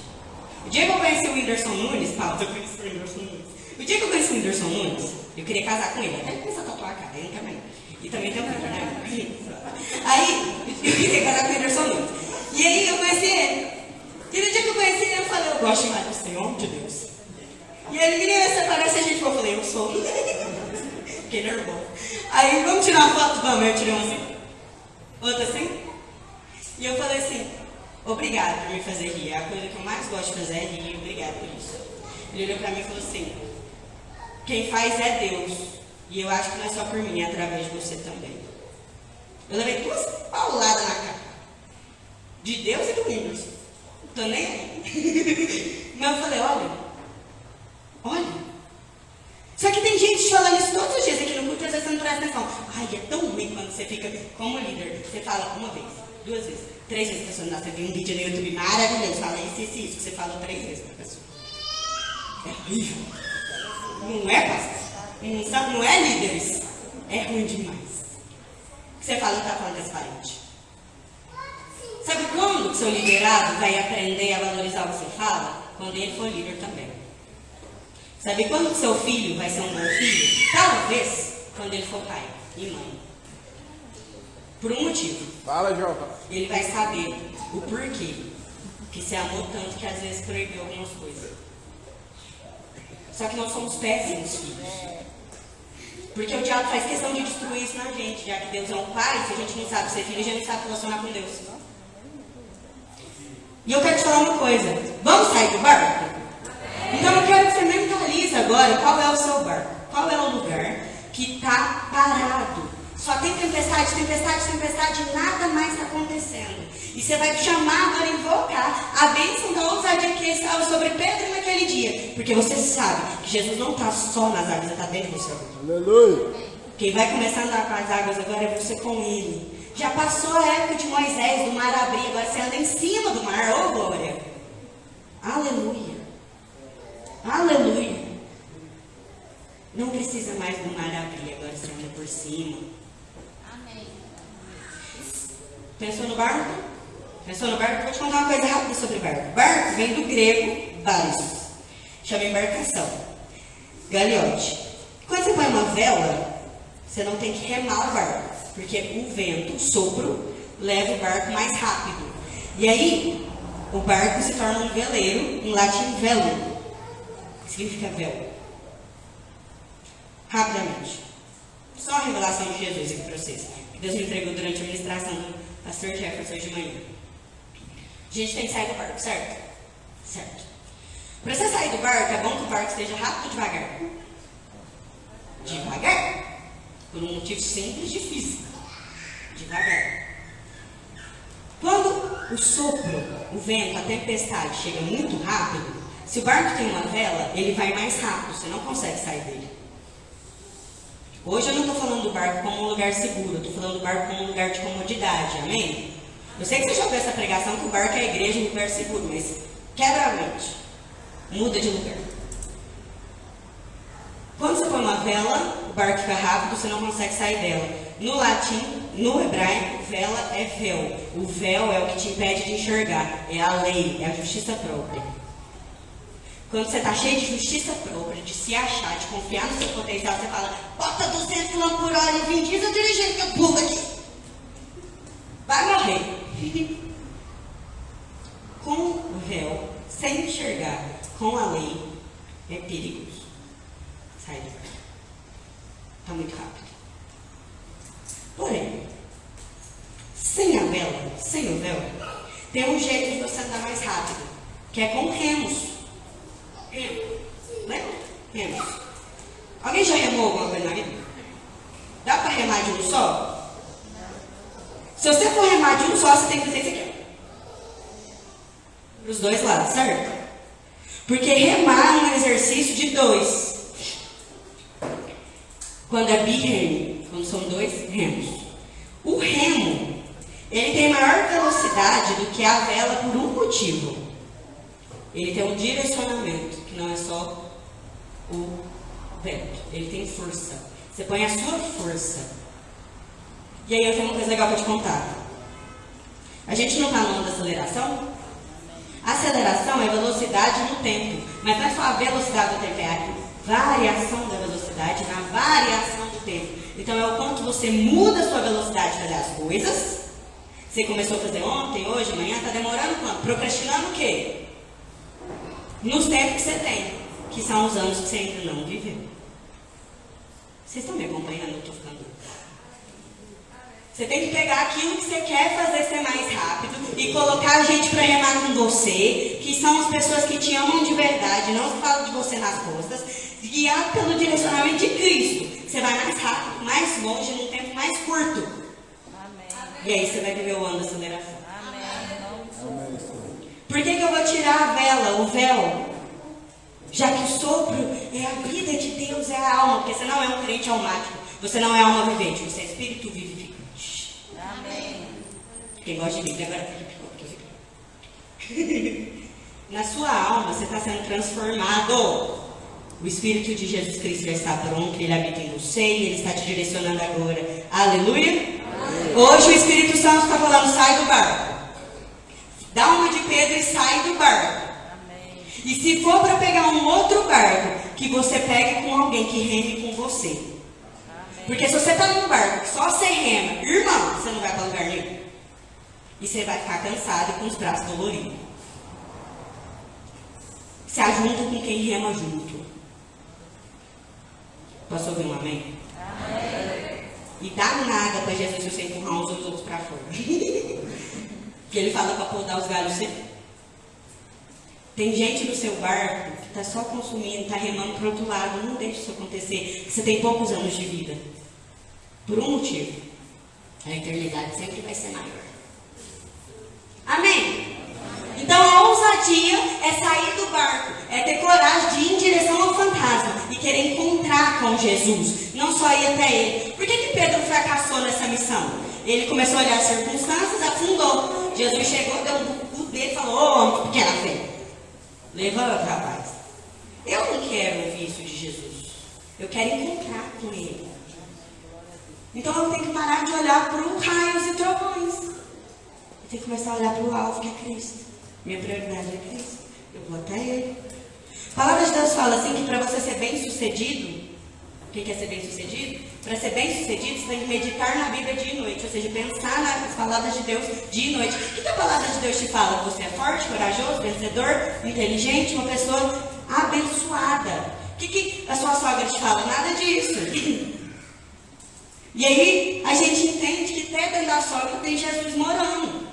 O dia que eu conheci o Whindersson Nunes, Paulo, eu conheci o Whindersson Nunes. O dia que eu conheci o Whindersson Nunes, eu queria casar com ele. Até começar a tatuar a cara, quero mais. E também tem um cara, né? Aí, eu queria casar com o Whindersson Nunes. E aí eu conheci ele. E no dia que eu conheci ele, eu falei, eu gosto mais do Senhor de Deus. E ele, menina, você parece a gente. Eu falei, eu sou. Fiquei nervoso. Aí, vamos tirar uma foto? Vamos, eu tirei uma assim. Outra assim. E eu falei assim, obrigado por me fazer rir. A coisa que eu mais gosto de fazer é rir. Obrigado por isso. Ele olhou pra mim e falou assim, quem faz é Deus. E eu acho que não é só por mim, é através de você também. Eu levei duas pauladas na cara. De Deus e do Windows. Tô nem aí. Mas eu falei, olha, olha. Só que tem gente falando isso todos os dias aqui no culto, às vezes você não presta atenção. Ai, é tão ruim quando você fica como líder. Você fala uma vez, duas vezes, três vezes. A pessoa, nossa, vi um vídeo no YouTube maravilhoso. Fala isso, isso, isso. Que você falou três vezes pra pessoa. É horrível. Não é, pastor? Não, é líderes. É ruim demais. Você fala, tá falando transparente. Sabe quando seu liderado vai aprender a valorizar o que você fala? Quando ele for líder também. Sabe quando que seu filho vai ser um bom filho? Talvez quando ele for pai e mãe. Por um motivo. Fala, Joca. Ele vai saber o porquê que você amou tanto que às vezes proibiu algumas coisas. Só que nós somos péssimos filhos. Porque o diabo faz questão de destruir isso na gente, já que Deus é um pai, se a gente não sabe ser filho, a gente não sabe relacionar com Deus. E eu quero te falar uma coisa. Vamos sair do barco? Então eu quero que você agora qual é o seu barco. Qual é o lugar que está parado. Só tem tempestade, tempestade, tempestade, nada mais está acontecendo. E você vai chamar agora, invocar a bênção da ousadia que estava sobre Pedro naquele dia. Porque você sabe que Jesus não está só nas águas, ele está dentro do seu. Aleluia. Quem vai começar a andar com as águas agora é você com ele. Já passou a época de Moisés, do mar abrir, agora você anda em cima do mar, ô oh, glória. Aleluia. Aleluia. Não precisa mais do mar abrir, agora você anda por cima. Amém. Pensou no barco? Pensou no barco? Vou te contar uma coisa rápida sobre barco. Barco vem do grego baris. Chama embarcação. Galiote. Quando você põe uma vela, você não tem que remar o barco. Porque o vento, o sopro, leva o barco mais rápido. E aí, o barco se torna um veleiro, em latim velo. Que significa velo. Rapidamente. Só a revelação de Jesus aqui para vocês. Que Deus me entregou durante a ministração do pastor Jefferson de manhã. A gente tem que sair do barco, certo? Certo. Para você sair do barco, é bom que o barco esteja rápido ou devagar? Devagar. Por um motivo simples de física. Devagar. Quando o sopro, o vento, a tempestade chega muito rápido, se o barco tem uma vela, ele vai mais rápido, você não consegue sair dele. Hoje eu não estou falando do barco como um lugar seguro, eu estou falando do barco como um lugar de comodidade, amém? Eu sei que você já ouviu essa pregação que o barco é a igreja, um lugar seguro, mas quebra a mente. Muda de lugar. Quando você põe uma vela, o barco fica rápido, você não consegue sair dela. No latim, no hebraico, vela é véu. O véu é o que te impede de enxergar. É a lei, é a justiça própria. Quando você está cheio de justiça própria, de se achar, de confiar no seu potencial, você fala, bota 200 km por hora e Vin Diesel dirigindo que eu pulo aqui. Vai morrer. com o véu, sem enxergar, com a lei, é perigoso. Sai do barco. Está muito rápido. Porém, sem a vela, sem o véu, tem um jeito de você andar mais rápido, que é com remos. Remo. Lembra? Remos. Alguém já remou alguma coisa na vida? Dá para remar de um só? Se você for remar de um só, você tem que fazer isso aqui. Para os dois lados, certo? Porque remar é um exercício de dois. Quando é birremo, quando são dois remos. O remo, ele tem maior velocidade do que a vela por um motivo. Ele tem um direcionamento, que não é só o vento. Ele tem força. Você põe a sua força. E aí eu tenho uma contar. A gente não está no da aceleração? Aceleração é velocidade no tempo. Mas não é só a velocidade do tempo, é a variação da velocidade na variação do tempo. Então é o quanto você muda a sua velocidade de fazer as coisas. Você começou a fazer ontem, hoje, amanhã, está demorando quanto? Procrastinando o quê? Nos tempos que você tem, que são os anos que você ainda não viveu. Vocês estão me acompanhando? Eu estou ficando. Você tem que pegar aquilo que você quer fazer ser mais rápido e colocar a gente para remar com você, que são as pessoas que te amam de verdade, não falam de você nas costas, guiado pelo direcionamento de Cristo. Você vai mais rápido, mais longe, num tempo mais curto. Amém. E aí você vai viver o ano da aceleração. Amém. Por que, que eu vou tirar a vela, o véu? Já que o sopro é a vida de Deus, é a alma, porque você não é um crente almático, você não é alma vivente, você é espírito vivificante. Amém. Quem gosta de Bíblia agora Na sua alma você está sendo transformado. O Espírito de Jesus Cristo já está pronto, ele habita em você e ele está te direcionando agora. Aleluia? Hoje o Espírito Santo está falando, sai do barco. dá uma de Pedro e sai do barco. Amém. E se for para pegar um outro barco, que você pegue com alguém que reme com você. Porque se você está num barco, só você rema, irmão, você não vai para lugar nenhum. E você vai ficar cansado e com os braços doloridos. Se ajunta com quem rema junto. Posso ouvir um amém? E dá nada para Jesus se você empurrar uns ou os outros para fora. que ele fala para podar os galhos sempre. Tem gente no seu barco que está só consumindo, está remando para outro lado. Não deixe isso acontecer. Você tem poucos anos de vida. Por um motivo. A eternidade sempre vai ser maior. Amém? Então a ousadia é sair do barco, é ter coragem de ir em direção ao fantasma e querer encontrar com Jesus, não só ir até ele. Por que, que Pedro fracassou nessa missão? Ele começou a olhar as circunstâncias, afundou. Jesus chegou, deu um cu dele e falou: Ô homem, pequena fé, levanta, rapaz. Eu não quero ouvir isso de Jesus. Eu quero encontrar com ele. Então eu tenho que parar de olhar para os raios e trovões. Eu tenho que começar a olhar para o alvo que é Cristo. Minha prioridade é Cristo. Eu vou até Ele. A palavra de Deus fala assim que para você ser bem sucedido, quem quer ser bem sucedido? Para ser bem sucedido, você tem que meditar na Bíblia dia e noite, ou seja, pensar nas palavras de Deus dia e noite. O que a palavra de Deus te fala? Você é forte, corajoso, vencedor, inteligente, uma pessoa abençoada. O que, que a sua sogra te fala? Nada disso. E aí a gente entende que até dentro da sogra tem Jesus morando.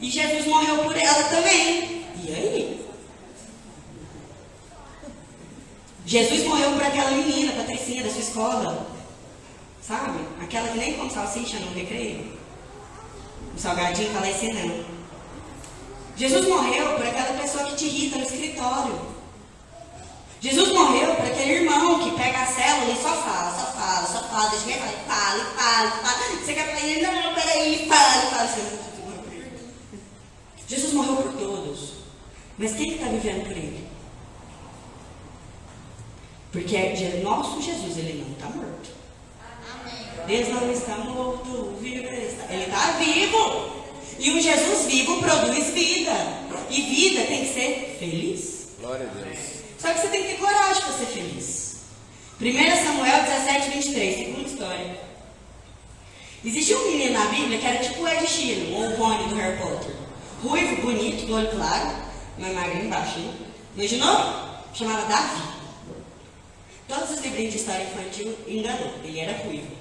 E Jesus morreu por ela também. E aí? Jesus morreu por aquela menina, Patricinha, da sua escola. Sabe? Aquela que nem come salsicha no recreio. O salgadinho fala esse não. Jesus morreu por aquela pessoa que te irrita no escritório. Jesus morreu por aquele irmão que pega a célula e só fala, só fala, só fala, deixa eu falar, fala, fala, fala. Você quer falar, não, peraí, fala, fala. Jesus morreu por todos. Mas quem está vivendo por ele? Porque é nosso Jesus, ele não está morto. Deus não está morto, vivo está. Ele está vivo. E o Jesus vivo produz vida. E vida tem que ser feliz. Glória a Deus. Só que você tem que ter coragem para ser feliz. 1 Samuel 17, 23, segunda história. Existia um menino na Bíblia que era tipo o Ed Sheeran, ou o Rony do Harry Potter. Ruivo, bonito, do olho claro, mas magrinho, baixinho. Imaginou? Chamava Davi. Todos os livrinhos de história infantil enganou. Ele era ruivo.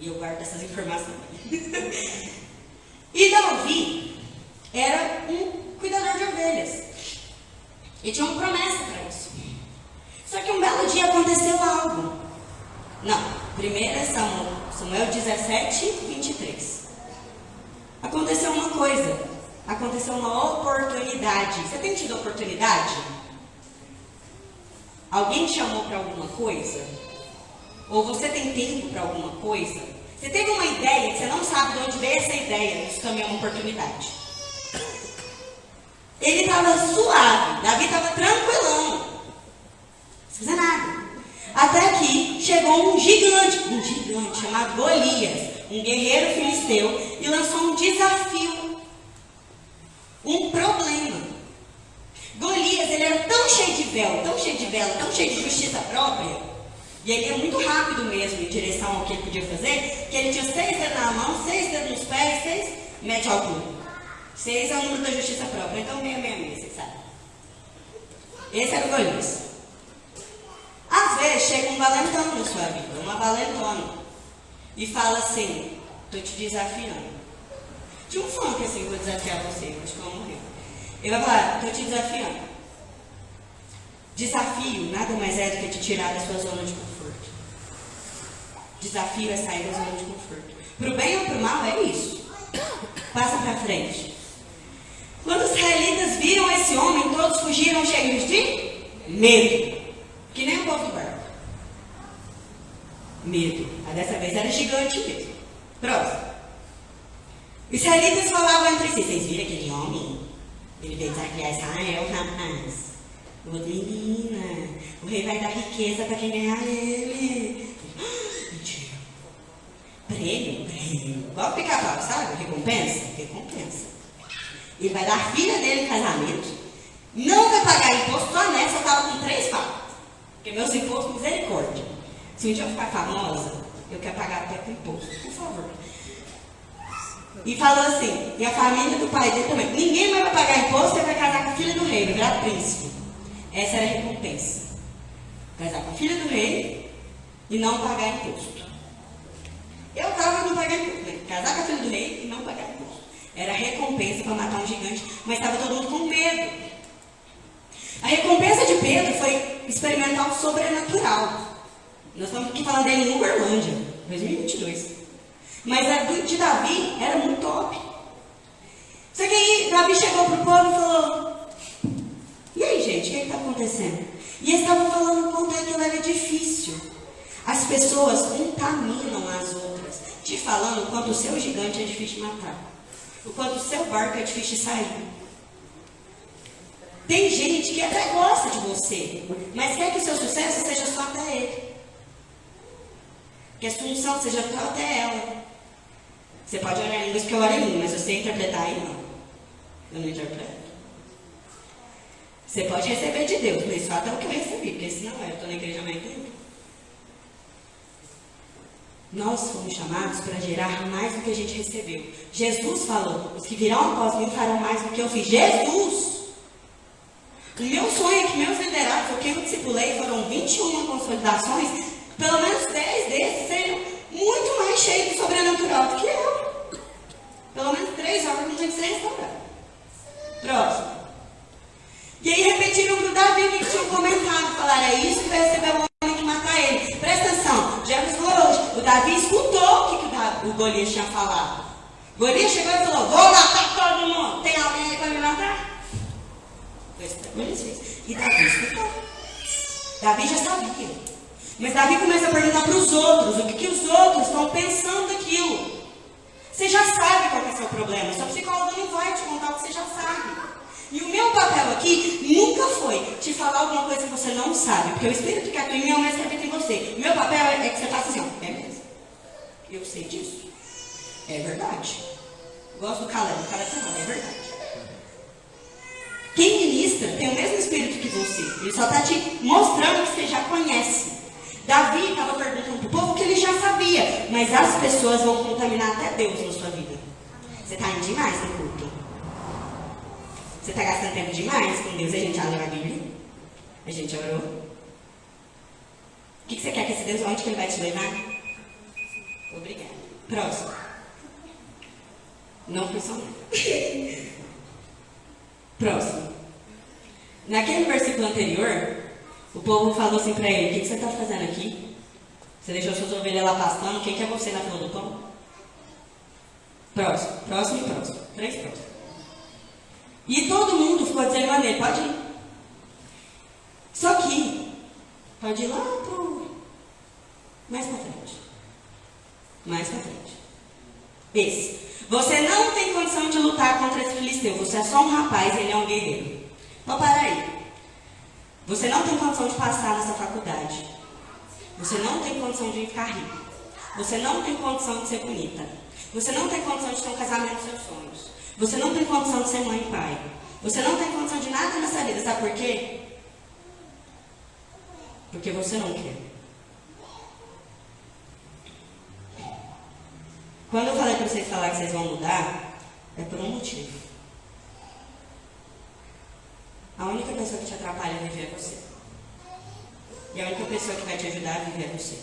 E eu guardo essas informações. e Davi era um cuidador de ovelhas. E tinha uma promessa para isso. Só que um belo dia aconteceu algo. Não, primeiro é Samuel, Samuel 17, 23. Aconteceu uma coisa. Aconteceu uma oportunidade. Você tem tido oportunidade? Alguém te chamou para alguma coisa? Ou você tem tempo para alguma coisa? Você teve uma ideia que você não sabe de onde veio essa ideia. Isso também é uma oportunidade. Ele estava suave, Davi estava tranquilão. Não fazer nada. Até que chegou um gigante, um gigante chamado Golias, um guerreiro filisteu, e lançou um desafio, um problema. Golias, ele era tão cheio de véu, tão cheio de vela, tão cheio de justiça própria, e ele ia muito rápido mesmo em direção ao que ele podia fazer, que ele tinha seis dedos na mão, seis dedos nos pés, seis metros de altura. Seis é o número da justiça própria, então meia, meia, meia, você sabe. Esse era o Golias. Às vezes chega um valentão na sua vida, uma valentona, e fala assim, estou te desafiando. Tinha um funk assim, vou desafiar você, acho que eu morrer. Ele vai falar, estou te desafiando. Desafio nada mais é do que te tirar da sua zona de conforto. Desafio é sair da zona de conforto. Pro bem ou pro mal é isso. Passa para frente. Quando os israelitas viram esse homem, todos fugiram cheios de medo. Que nem o povo do barco. Medo. Mas dessa vez era gigante mesmo. Próximo. Israelitas falavam entre si: Vocês viram aquele homem? Ele veio desafiar Israel, rapaz. Outra menina. O rei vai dar riqueza para quem ganhar ele. Mentira. Prêmio? Prêmio. Igual pica-pau, sabe? Recompensa? Recompensa. Ele vai dar a filha dele em casamento. Não vai pagar imposto, só nessa eu estava com três fatos. Porque meus impostos, misericórdia. Se um dia eu ficar famosa, eu quero pagar até com imposto, por favor. E falou assim, e a família do pai dele também. Ninguém mais vai pagar imposto, ele vai casar com a filha do rei, virar príncipe. Essa era a recompensa. Casar com a filha do rei e não pagar imposto. Eu estava não pagar imposto. Né? Casar com a filha do rei e não pagar imposto. Era a recompensa para matar um gigante, mas estava todo mundo com medo. A recompensa de Pedro foi experimentar o sobrenatural. Nós estamos aqui falando em Uberlândia, 2022. Mas a de Davi era muito top. Só que aí Davi chegou para o povo e falou: E aí, gente, o que está acontecendo? E eles estavam falando quanto aquilo era difícil. As pessoas contaminam as outras, te falando quanto o seu gigante é difícil de matar, o quanto o seu barco é difícil de sair. Tem gente que até gosta de você, mas quer que o seu sucesso seja só até ele. Que a sua unção seja só até ela. Você pode orar em línguas que eu oro em mim, mas você interpretar aí não. Eu não interpreto. Você pode receber de Deus, mas só até o que eu recebi, porque senão eu estou na igreja mais tempo. Nós fomos chamados para gerar mais do que a gente recebeu. Jesus falou: os que virão após mim farão mais do que eu fiz. Jesus! Meu sonho é que meus liderados, o que eu discipulei, foram 21 consolidações, pelo menos 10 desses sejam muito mais cheios de sobrenatural do que eu. Pelo menos 3 horas não tem que ser restaurado. Próximo. E aí repetiram para o Davi que tinha comentado, falaram, é isso que vai receber o homem que matar ele. Presta atenção, Jesus falou hoje, o Davi escutou o que, que o, Golias tinha falado. Golias chegou e falou, vou matar todo mundo, tem alguém aí para me matar? E Davi escutou. Davi já sabia. Mas Davi começa a perguntar para os outros o que, que os outros estão pensando daquilo. Você já sabe qual é o seu problema. Sua psicóloga não vai te contar o que você já sabe. E o meu papel aqui nunca foi te falar alguma coisa que você não sabe. Porque o Espírito que atua em mim é o mesmo que em você. O meu papel é, que você faça assim, ó. É mesmo. Eu sei disso. É verdade. Gosto do Caleb. O Caleb fala, é verdade. Quem ministra tem o mesmo espírito que você. Ele só está te mostrando que você já conhece. Davi estava perguntando para o povo que ele já sabia. Mas as pessoas vão contaminar até Deus na sua vida. Você está indo demais no culto. Você está gastando tempo demais com Deus. A gente já leu a Bíblia. A gente orou. O que, que você quer que esse Deus, onde que ele vai te levar? Obrigada. Próximo. Não funcionou. Próximo. Naquele versículo anterior, o povo falou assim para ele: O que, você está fazendo aqui? Você deixou suas ovelhas lá pastando? Quem que é você na fila do pão? Próximo, próximo e próximo. Três próximos. E todo mundo ficou a ele: Pode ir. Só que, pode ir lá pro. Mais para frente. Mais para frente. Esse. Você não tem condição de lutar contra esse filisteu. Você é só um rapaz, ele é um guerreiro. Então, para aí. Você não tem condição de passar nessa faculdade. Você não tem condição de ficar rico. Você não tem condição de ser bonita. Você não tem condição de ter um casamento dos seus sonhos. Você não tem condição de ser mãe e pai. Você não tem condição de nada nessa vida. Sabe por quê? Porque você não quer. Quando eu falei para vocês falar que vocês vão mudar, é por um motivo. A única pessoa que te atrapalha a viver é você. E a única pessoa que vai te ajudar a viver é você.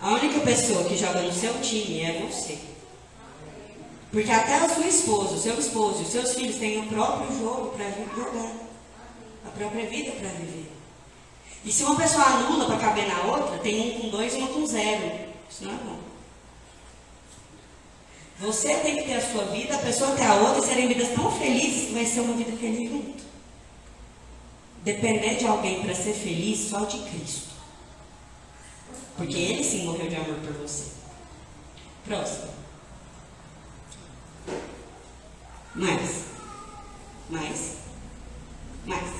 A única pessoa que joga no seu time é você. Porque até a sua esposa, o seu esposo, os seus filhos têm o próprio jogo para jogar. A própria vida para viver. E se uma pessoa anula para caber na outra, tem um com dois e uma com zero. Isso não é bom. Você tem que ter a sua vida, a pessoa tem a outra, e serem vidas tão felizes que vai ser uma vida feliz junto. Depender de alguém para ser feliz só de Cristo. Porque Ele sim morreu de amor por você. Próximo. Mais. Mais. Mais.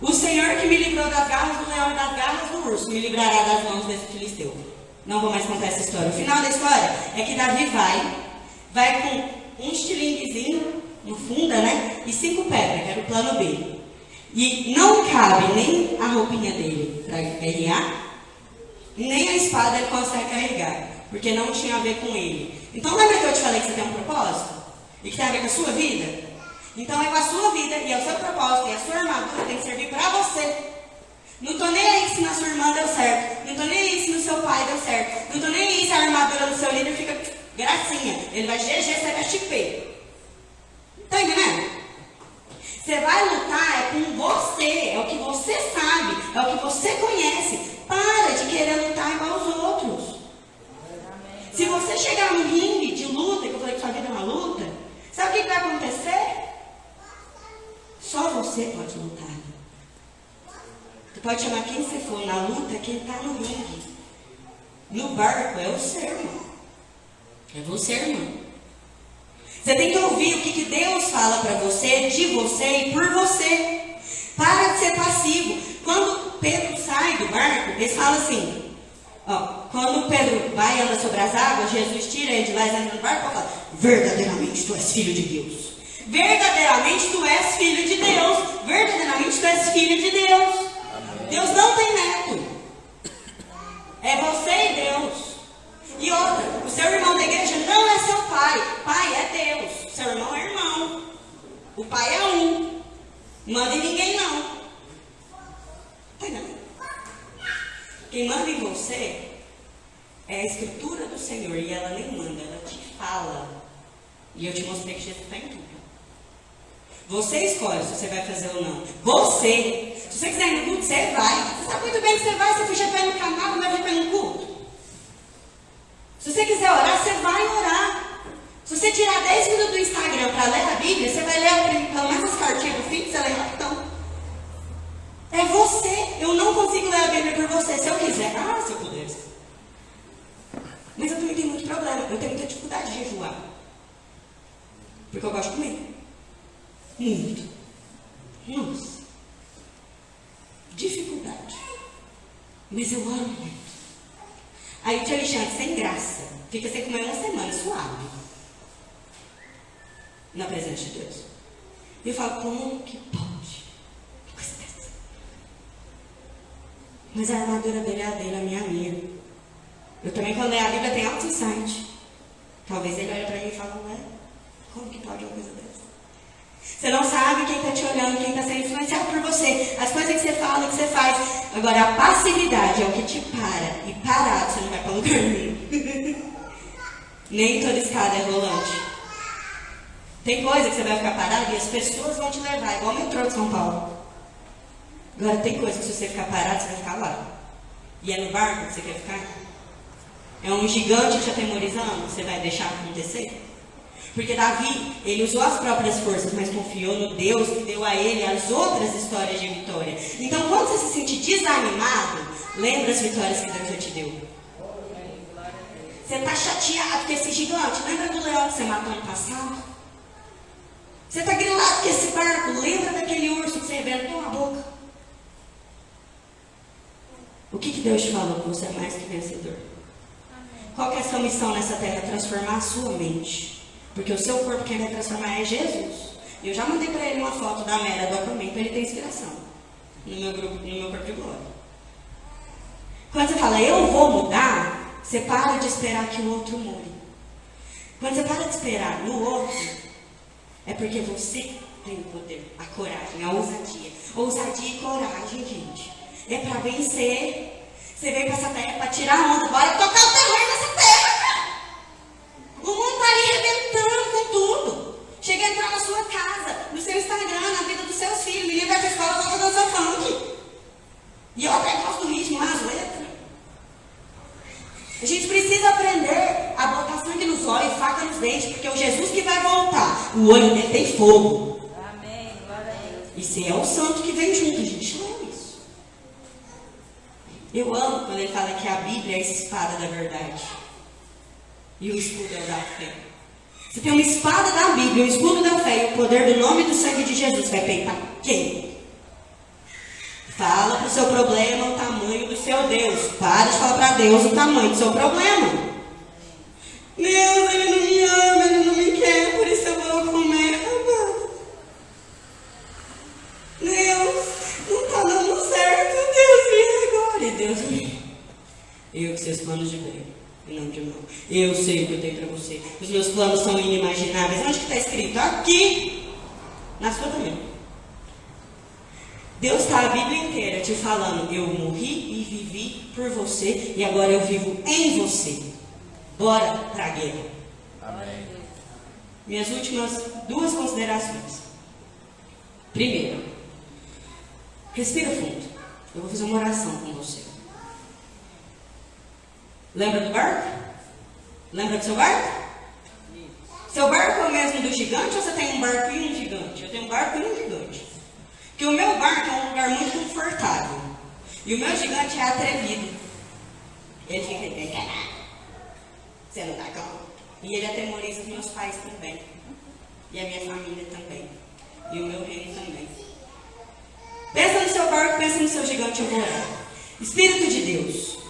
O Senhor que me livrou das garras do leão e das garras do urso me livrará das mãos desse filisteu. Não vou mais contar essa história. O final da história é que Davi vai, vai com um estilinguezinho no funda, né? E cinco pedras, que era o plano B. E não cabe nem a roupinha dele para guerrear, nem a espada ele consegue carregar, porque não tinha a ver com ele. Então lembra que eu te falei que você tem um propósito? E que tem a ver com a sua vida? Então é com a sua vida e é o seu propósito e a sua armadura tem que servir para você. Não estou nem aí se na sua irmã deu certo. Não estou nem aí se no seu pai deu certo. Não estou nem aí se a armadura do seu líder fica gracinha. Ele vai GG, você vai chipê. Está entendendo? Você vai lutar é com você, é o que você sabe, é o que você conhece. Para de querer lutar igual os outros. Se você chegar no ringue de luta, que eu falei que sua vida é uma luta, sabe o que vai acontecer? Só você pode lutar. Você pode chamar quem você for na luta, quem está no ringue. No barco é o seu irmão. É você, irmão. Você tem que ouvir o que, que Deus fala para você, de você e por você. Para de ser passivo. Quando Pedro sai do barco, eles falam assim: ó, quando Pedro vai e anda sobre as águas, Jesus tira ele de lá e entra no barco e fala: verdadeiramente tu és filho de Deus. Verdadeiramente tu és filho de Deus. Verdadeiramente tu és filho de Deus. Deus não tem neto. É você e Deus. E outra, o seu irmão da igreja não é seu pai. Pai é Deus. Seu irmão é irmão. O pai é um. Manda em ninguém não. Quem manda em você é a escritura do Senhor. E ela nem manda, ela te fala. E eu te mostrei que Jesus está em tudo. Você escolhe se você vai fazer ou não. Você. Se você quiser ir no culto, você vai. Você sabe muito bem que você vai. Você já vai no canal, não vai no culto. Se você quiser orar, você vai orar. Se você tirar 10 minutos do Instagram para ler a Bíblia, você vai ler pelo menos as cartinhas do fim, você lê rapidão. É você. Eu não consigo ler a Bíblia por você. Se eu quiser. Ah, se eu pudesse. Mas eu também tenho muito problema. Eu tenho muita dificuldade de jejuar. Porque eu gosto de comer. Muito. Nossa. Dificuldade. Mas eu amo muito. Aí o tio Alexandre, sem graça, fica sem comer uma semana, suave. Na presença de Deus. E eu falo, como que pode? Coisa dessa? Mas a armadura dele é a dele, a minha é a minha. Eu também, quando leio a Bíblia, tem alto insight. Talvez ele olhe para mim e fale, ué, como que pode uma coisa dessa? Você não sabe quem está te olhando, quem está sendo influenciado por você. As coisas que você fala, que você faz. Agora, a passividade é o que te para. E parado, você não vai para lugar nenhum. Nem toda escada é rolante. Tem coisa que você vai ficar parado e as pessoas vão te levar, igual o metrô de São Paulo. Agora, tem coisa que se você ficar parado, você vai ficar lá. E é no barco que você quer ficar? É um gigante te atemorizando? Você vai deixar acontecer? Porque Davi, ele usou as próprias forças, mas confiou no Deus que deu a ele as outras histórias de vitória. Então, quando você se sentir desanimado, lembra as vitórias que Deus já te deu. Você está chateado com esse gigante. Lembra do leão que você matou no passado? Você está grilado com esse barco. Lembra daquele urso que você arrebentou a boca? O que, que Deus te falou você é mais que vencedor? Qual que é a sua missão nessa terra? Transformar a sua mente. Porque o seu corpo quem vai transformar é Jesus. E eu já mandei para ele uma foto da Mera do Aquaman para ele ter inspiração. No meu, grupo, no meu corpo de glória. Quando você fala, eu vou mudar, você para de esperar que o outro mude. Quando você para de esperar no outro, é porque você tem o poder, a coragem, a ousadia. Ousadia e coragem, gente. É para vencer. Você veio para essa terra para tirar onda. Bora tocar o terror nessa terra. O mundo está ali arrebentando com tudo. Chega a entrar na sua casa, no seu Instagram, na vida dos seus filhos. Menino vai escola, volta dançar funk. E eu até gosto do ritmo, as letras. A gente precisa aprender a botar sangue nos olhos, faca nos dentes, porque é o Jesus que vai voltar. O olho dele tem fogo. Amém. E se é o santo que vem junto, a gente não é isso. Eu amo quando ele fala que a Bíblia é a espada da verdade e o escudo é da fé. Você tem uma espada da Bíblia, o escudo da fé e o poder do nome e do sangue de Jesus. Vai peitar quem? Fala para o seu problema o tamanho do seu Deus. Para de falar para Deus o tamanho do seu problema. Deus, ele não me ama, ele não me quer, por isso eu vou comer. Amado. Deus, não está dando certo. Deus, e agora? E Deus, eu que seus planos de ver e não de mal. Eu sei o que eu tenho para você. Os meus planos são inimagináveis. Onde que está escrito? Aqui, na sua também. Deus está a Bíblia inteira te falando: eu morri e vivi por você e agora eu vivo em você. Bora para a guerra. Amém. Minhas últimas duas considerações. Primeiro, respira fundo. Eu vou fazer uma oração com você. Lembra do barco? Lembra do seu barco? Seu barco é o mesmo do gigante ou você tem um barco e um gigante? Eu tenho um barco e um gigante. Porque o meu barco é um lugar muito confortável. E o meu gigante é atrevido. Ele fica você não dá conta. E ele atemoriza os meus pais também. E a minha família também. E o meu reino também. Pensa no seu barco, pensa no seu gigante, orar. Espírito de Deus.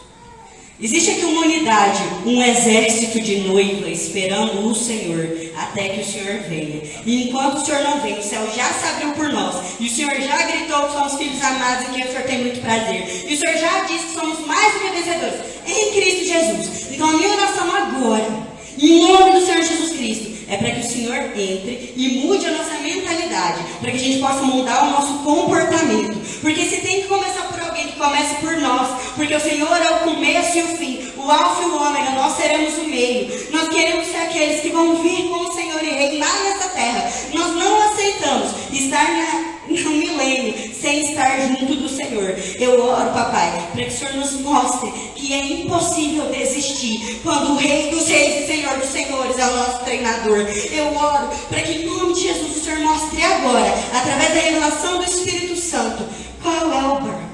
Existe aqui uma unidade, um exército de noiva esperando o Senhor até que o Senhor venha. E enquanto o Senhor não vem, o céu já se abriu por nós. E o Senhor já gritou que somos filhos amados e que o Senhor tem muito prazer. E o Senhor já disse que somos mais vencedores em Cristo Jesus. Então a minha oração agora, em nome do Senhor Jesus Cristo, é para que o Senhor entre e mude a nossa mentalidade, para que a gente possa mudar o nosso comportamento. Porque se tem que começar por alguém que comece por nós, porque o Senhor é o começo e o fim, o alfa e o ômega, nós seremos o meio. Nós queremos ser aqueles que vão vir com o Senhor e reinar nessa terra. Nós não aceitamos estar na, no milênio sem estar junto do Senhor. Eu oro, papai, para que o Senhor nos mostre que é impossível desistir quando o Rei dos Reis e Senhor dos Senhores é o nosso treinador. Eu oro para que em nome de Jesus o Senhor mostre agora, através da revelação do Espírito Santo, qual é o barco.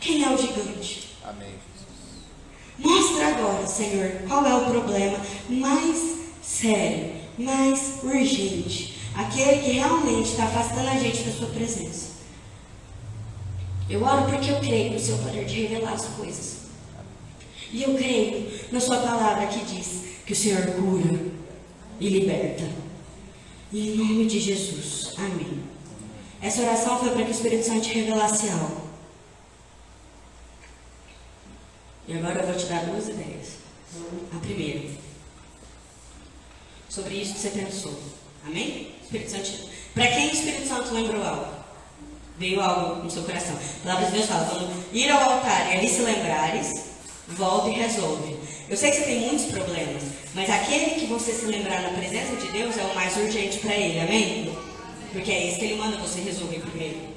Quem é o gigante? Amém. Mostra agora, Senhor, qual é o problema mais sério, mais urgente, aquele que realmente está afastando a gente da sua presença. Eu oro porque eu creio no seu poder de revelar as coisas. E eu creio na sua palavra que diz que o Senhor cura e liberta. Em nome de Jesus. Amém. Essa oração foi para que o Espírito Santo revelasse algo. E agora eu vou te dar duas ideias. A primeira, sobre isso que você pensou. Amém? Espírito Santo. Para quem o Espírito Santo lembrou algo? Veio algo no seu coração. A palavra de Deus fala: quando ir ao altar e ali se lembrares, volta e resolve. Eu sei que você tem muitos problemas, mas aquele que você se lembrar na presença de Deus é o mais urgente para ele. Amém? Porque é isso que ele manda você resolver primeiro.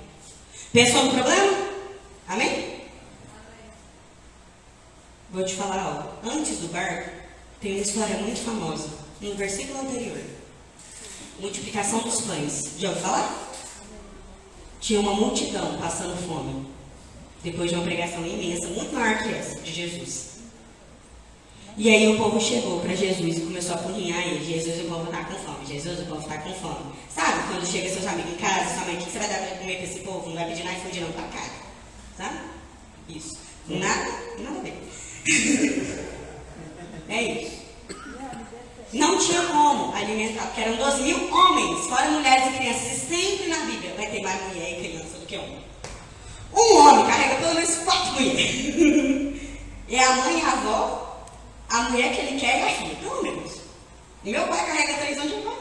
Pensou no problema? Amém? Vou te falar algo. Antes do barco, tem uma história muito famosa. No versículo anterior. Multiplicação dos pães. Já ouviu falar? Tinha uma multidão passando fome. Depois de uma pregação imensa, muito maior que essa, de Jesus. E aí o povo chegou para Jesus e começou a apurrinhar ele. Jesus, o povo está com fome. Jesus, o povo está com fome. Sabe quando chega seus amigos em casa, sua mãe, o que você vai dar para comer para esse povo? Não vai pedir nada e não para cara. Sabe? Isso. Nada, nada ver. É isso. Não tinha como alimentar, porque eram 12 mil homens, fora mulheres e crianças. E sempre na Bíblia vai ter mais mulher e criança do que homem. Um homem carrega pelo menos quatro mulheres. É a mãe e a avó, a mulher que ele quer e a filha, pelo menos. E meu pai carrega três anos de pai.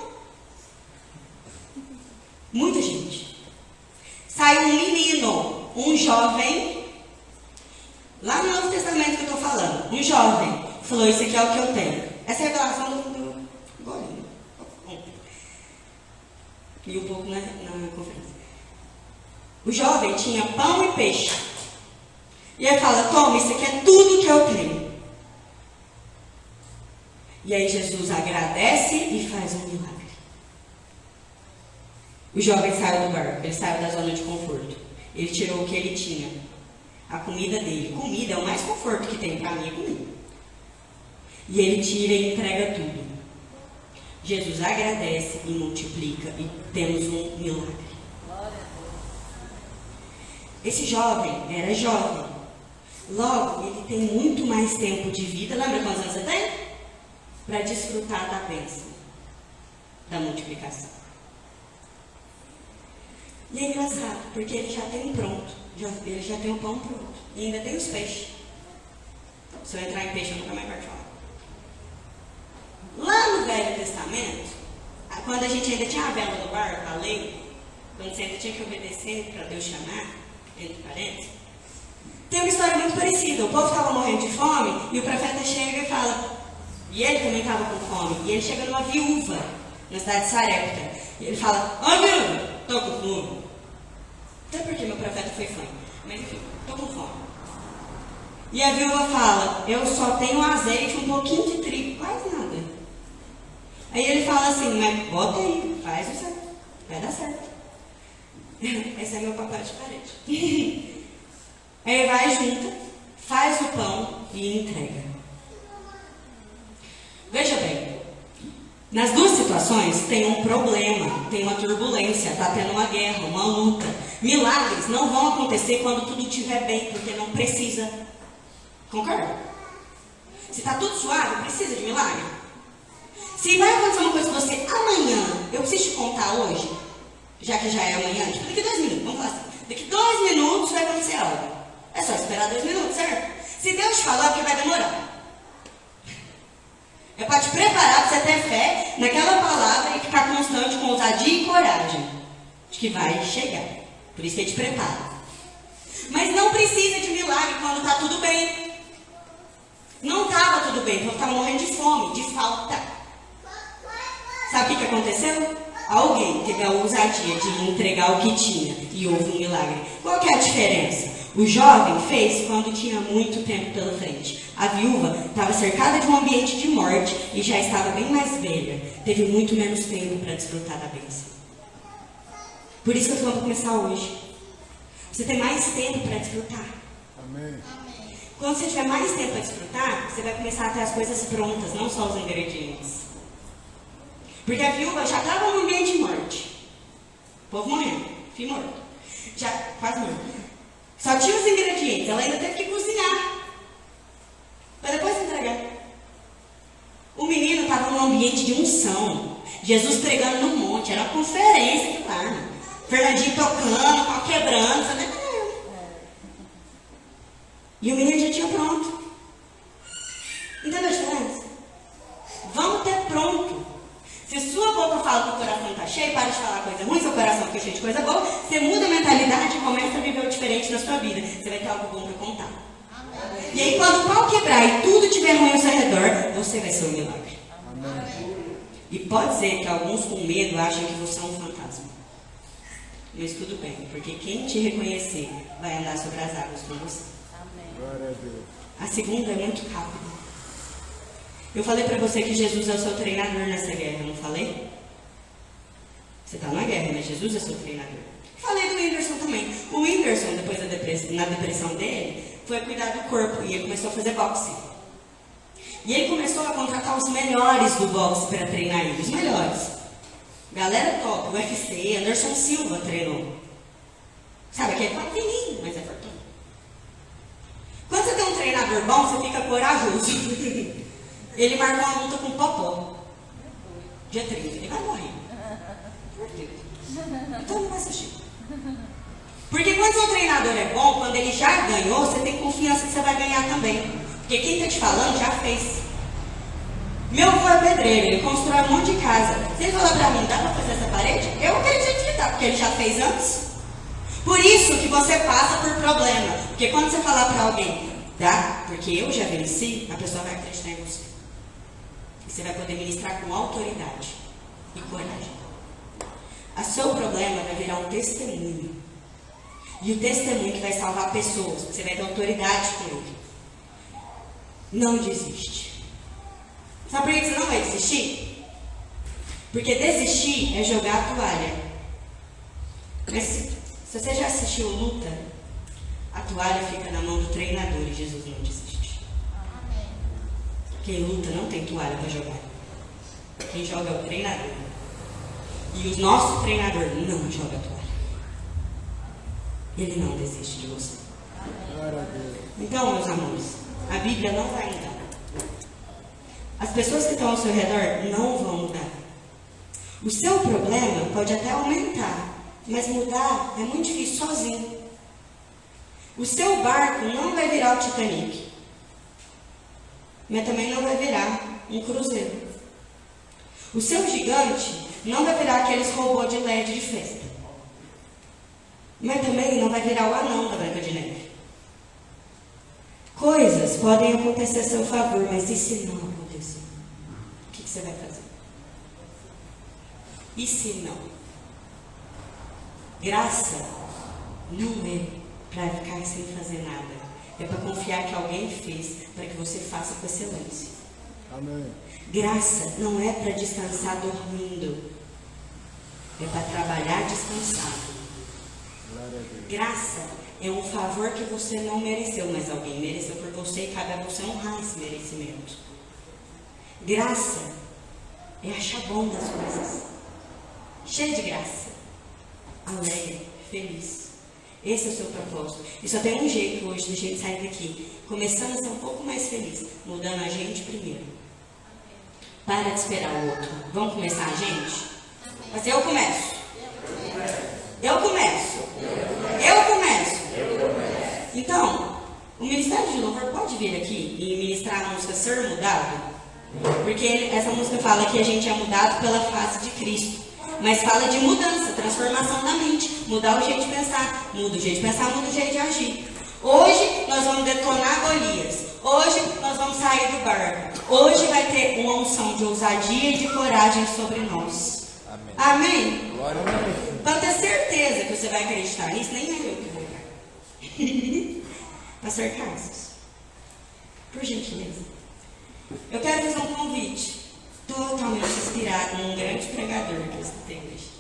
Muita gente. Sai um menino, um jovem, lá no Novo Testamento que eu estou falando, um jovem, falou: Isso aqui é o que eu tenho. Essa é a revelação do, do golinho. E um pouco na, na conferência. O jovem tinha pão e peixe. E aí fala: Toma, isso aqui é tudo que eu tenho. E aí Jesus agradece e faz um milagre. O jovem saiu do barco, ele saiu da zona de conforto. Ele tirou o que ele tinha. A comida dele. Comida é o mais conforto que tem para mim, é comida. E ele tira e entrega tudo. Jesus agradece e multiplica e temos um milagre. Esse jovem era jovem. Logo, ele tem muito mais tempo de vida. Lembra quantos anos você tem? Para desfrutar da bênção, da multiplicação. E é engraçado, porque ele já tem um pronto. Já, ele já tem o pão pronto. E ainda tem os peixes. Se eu entrar em peixe, eu nunca mais falar. Lá no Velho Testamento, quando a gente ainda tinha a vela do barco, a lei, quando você ainda tinha que obedecer para Deus chamar, entre parênteses, tem uma história muito parecida. O povo estava morrendo de fome e o profeta chega e fala. E ele também estava com fome. E ele chega numa viúva na cidade de Sarepta. E ele fala: Ó viúva, estou com fome. Até porque meu profeta foi fã. Mas enfim, estou com fome. E a viúva fala: Eu só tenho azeite, um pouquinho de trigo, quase nada. Aí ele fala assim: Mas bota aí, faz o certo. Vai dar certo. Esse é meu papel de parede. Aí vai junta, faz o pão e entrega. Veja bem, nas duas situações tem um problema, tem uma turbulência, está tendo uma guerra, uma luta. Milagres não vão acontecer quando tudo estiver bem, porque não precisa. Concorda? Se está tudo suave, precisa de milagre. Se vai acontecer uma coisa com você amanhã, eu preciso te contar hoje, já que já é amanhã, tipo, daqui dois minutos, vamos falar assim. Daqui dois minutos vai acontecer algo. É só esperar dois minutos, certo? Se Deus te falar, porque vai demorar. É para te preparar para você ter fé naquela palavra e ficar constante com ousadia e coragem. De que vai chegar. Por isso que ele te prepara. Mas não precisa de milagre quando está tudo bem. Não estava tudo bem, porque estava morrendo de fome, de falta. Sabe o que, aconteceu? Alguém teve a ousadia de entregar o que tinha e houve um milagre. Qual que é a diferença? O jovem fez quando tinha muito tempo pela frente. A viúva estava cercada de um ambiente de morte e já estava bem mais velha. Teve muito menos tempo para desfrutar da bênção. Por isso que eu estou falando para começar hoje. Você tem mais tempo para desfrutar. Amém. Quando você tiver mais tempo para desfrutar, você vai começar a ter as coisas prontas, não só os ingredientes. Porque a viúva já estava no ambiente de morte. O povo morrendo, filho morto. Já quase morto. Só tinha os ingredientes, ela ainda teve que cozinhar. Para depois entregar. O menino estava num ambiente de unção. Jesus pregando no monte, era uma conferência que lá. né? Fernandinho tocando, pau quebrando, sabe? E o menino já tinha pronto. Entendeu a diferença? Vamos ter pronto. Se sua boca fala que o coração está cheio, para de falar coisa ruim, seu coração fica cheio de coisa boa, você muda a mentalidade e começa a viver o diferente na sua vida. Você vai ter algo bom para contar. E aí, quando o pau quebrar e tudo estiver ruim ao seu redor, você vai ser um milagre. E pode ser que alguns com medo achem que você é um fantasma. Mas tudo bem, porque quem te reconhecer vai andar sobre as águas com você. Glória a Deus. A segunda é muito rápida. Eu falei para você que Jesus é o seu treinador nessa guerra, não falei? Você está na guerra, mas Jesus é seu treinador. Falei do Whindersson também. O Whindersson, depois da depressão, na depressão dele, foi cuidar do corpo e ele começou a fazer boxe. E ele começou a contratar os melhores do boxe para treinar ele, os melhores. Galera top, UFC, Anderson Silva treinou. Sabe aquele pequenininho, mas é fortão. Quando você tem um treinador bom, você fica corajoso. Ele marcou uma luta com o Popó. Dia 30. Ele vai morrer. Por quê? Então não vai assistir. Porque quando seu treinador é bom, quando ele já ganhou, você tem confiança que você vai ganhar também. Porque quem está te falando já fez. Meu avô é pedreiro, ele constrói um monte de casa. Se ele falar pra mim, dá pra fazer essa parede? Eu acredito que dá, porque ele já fez antes. Por isso que você passa por problema. Porque quando você falar pra alguém, dá, porque eu já venci, a pessoa vai acreditar em você. Você vai poder ministrar com autoridade e coragem. O seu problema vai virar um testemunho. E o testemunho que vai salvar pessoas, você vai ter autoridade com ele. Não desiste. Sabe por que você não vai desistir? Porque desistir é jogar a toalha. Mas se, se você já assistiu Luta, a toalha fica na mão do treinador e Jesus não desiste. Quem luta não tem toalha para jogar. Quem joga é o treinador. E o nosso treinador não joga toalha. Ele não desiste de você. Então, meus amores, a Bíblia não vai mudar. As pessoas que estão ao seu redor não vão mudar. O seu problema pode até aumentar, Mas mudar é muito difícil sozinho. O seu barco não vai virar o Titanic. Mas também não vai virar um cruzeiro. O seu gigante não vai virar aqueles robôs de LED de festa. Mas também não vai virar o anão da Branca de Neve. Coisas podem acontecer a seu favor, mas e se não acontecer? O que, que você vai fazer? E se não? Graça não é para ficar sem fazer nada. É para confiar que alguém fez, para que você faça com excelência. Amém. Graça não é para descansar dormindo. É para trabalhar descansado. Graça é um favor que você não mereceu, mas alguém mereceu por você e cabe a você honrar esse merecimento. Graça é achar bom das coisas. Cheio de graça. Alegre, feliz. Esse é o seu propósito. E só tem um jeito hoje de gente sair daqui. Começando a ser um pouco mais feliz. Mudando a gente primeiro. Para de esperar o outro. Vamos começar a gente? Mas eu começo. Eu começo. Eu começo. Então, o Ministério de Louvor pode vir aqui e ministrar a música Ser Mudado? Porque essa música fala que a gente é mudado pela face de Cristo. Mas fala de mudança, transformação da mente, mudar o jeito de pensar, muda o jeito de pensar, muda o jeito de agir. Hoje nós vamos detonar Golias. Hoje nós vamos sair do barco. Hoje vai ter uma unção de ousadia e de coragem sobre nós. Amém. Amém? Glória a Deus. Para ter certeza que você vai acreditar nisso, nem é eu que vou dar. Pastor Carlos, por gentileza, eu quero fazer um convite totalmente inspirado num grande pregador que você tem hoje.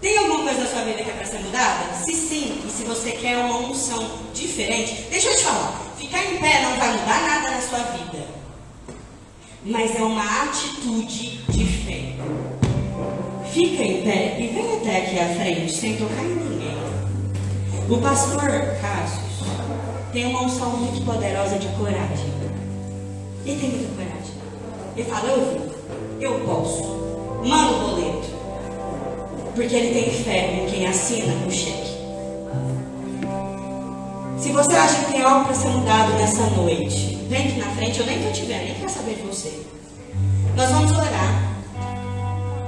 Tem alguma coisa na sua vida que é para ser mudada? Se sim, e se você quer uma unção diferente, deixa eu te falar, ficar em pé não vai mudar nada na sua vida. Mas é uma atitude de fé. Fica em pé e vem até aqui à frente, sem tocar em ninguém. O pastor Cássio tem uma unção muito poderosa de coragem. Ele tem muita coragem. Ele fala, eu vou, eu posso. Manda o boleto. Porque ele tem fé em quem assina o cheque. Se você acha que tem algo para ser mudado nessa noite, vem aqui na frente, eu nem estou te vendo, nem quero saber de você. Nós vamos orar.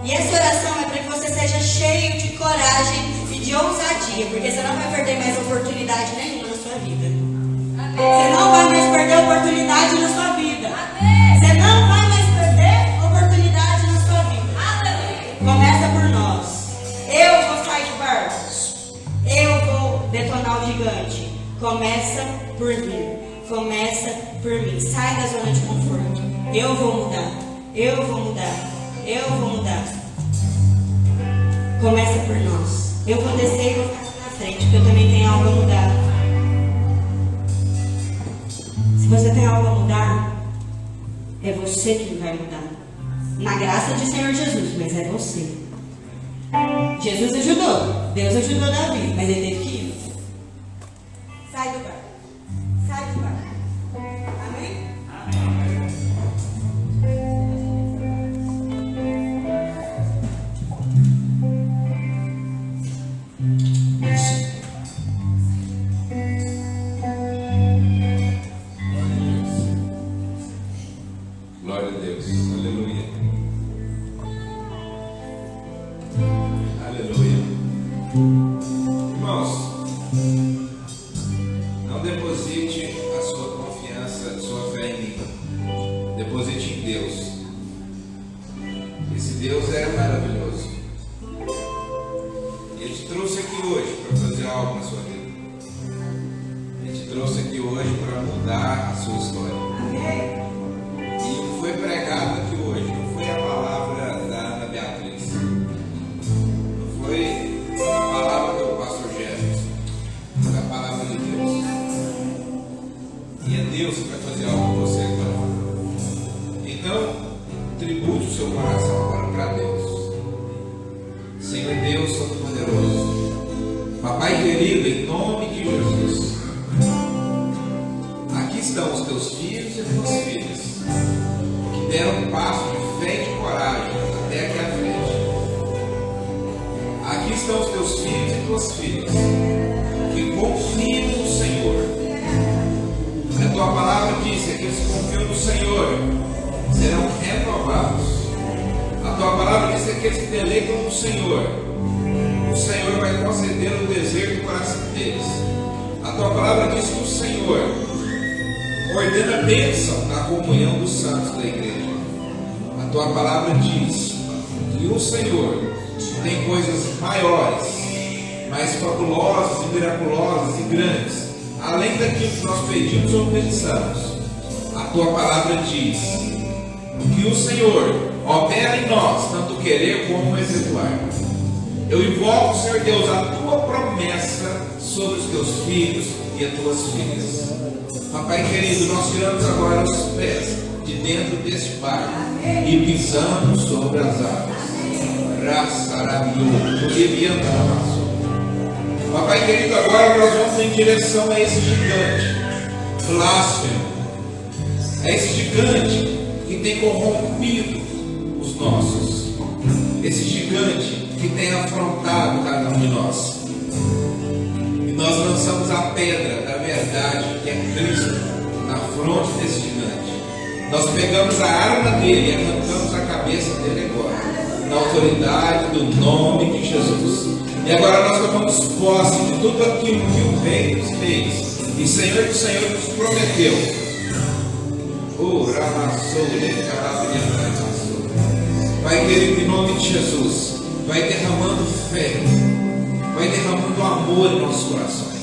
E essa oração é para que você seja cheio de coragem e de ousadia, porque você não vai perder mais oportunidade nenhuma na sua vida. Você não vai mais perder oportunidade na sua vida. Você detonar o gigante. Começa por mim. Começa por mim. Sai da zona de conforto. Eu vou mudar. Eu vou mudar. Eu vou mudar. Começa por nós. Eu vou descer e vou ficar na frente, porque eu também tenho algo a mudar. Se você tem algo a mudar, é você que vai mudar. Na graça de Senhor Jesus, mas é você. Jesus ajudou, Deus ajudou Davi, mas ele teve que ir. Sobre os teus filhos e as tuas filhas. Papai querido, nós tiramos agora os pés de dentro deste barco e pisamos sobre as águas. Papai querido, agora nós vamos em direção a esse gigante, blasfemo, a esse gigante que tem corrompido os nossos, esse gigante que tem afrontado cada um de nós. Nós lançamos a pedra da verdade, que é Cristo, na fronte desse gigante. Nós pegamos a arma dele e arrancamos a cabeça dele agora na autoridade do nome de Jesus. E agora nós tomamos posse de tudo aquilo que o Rei dos Reis e Senhor do Senhor nos prometeu. Oh, Vai querido, em nome de Jesus, vai derramando fé, vai derramando amor em nossos corações.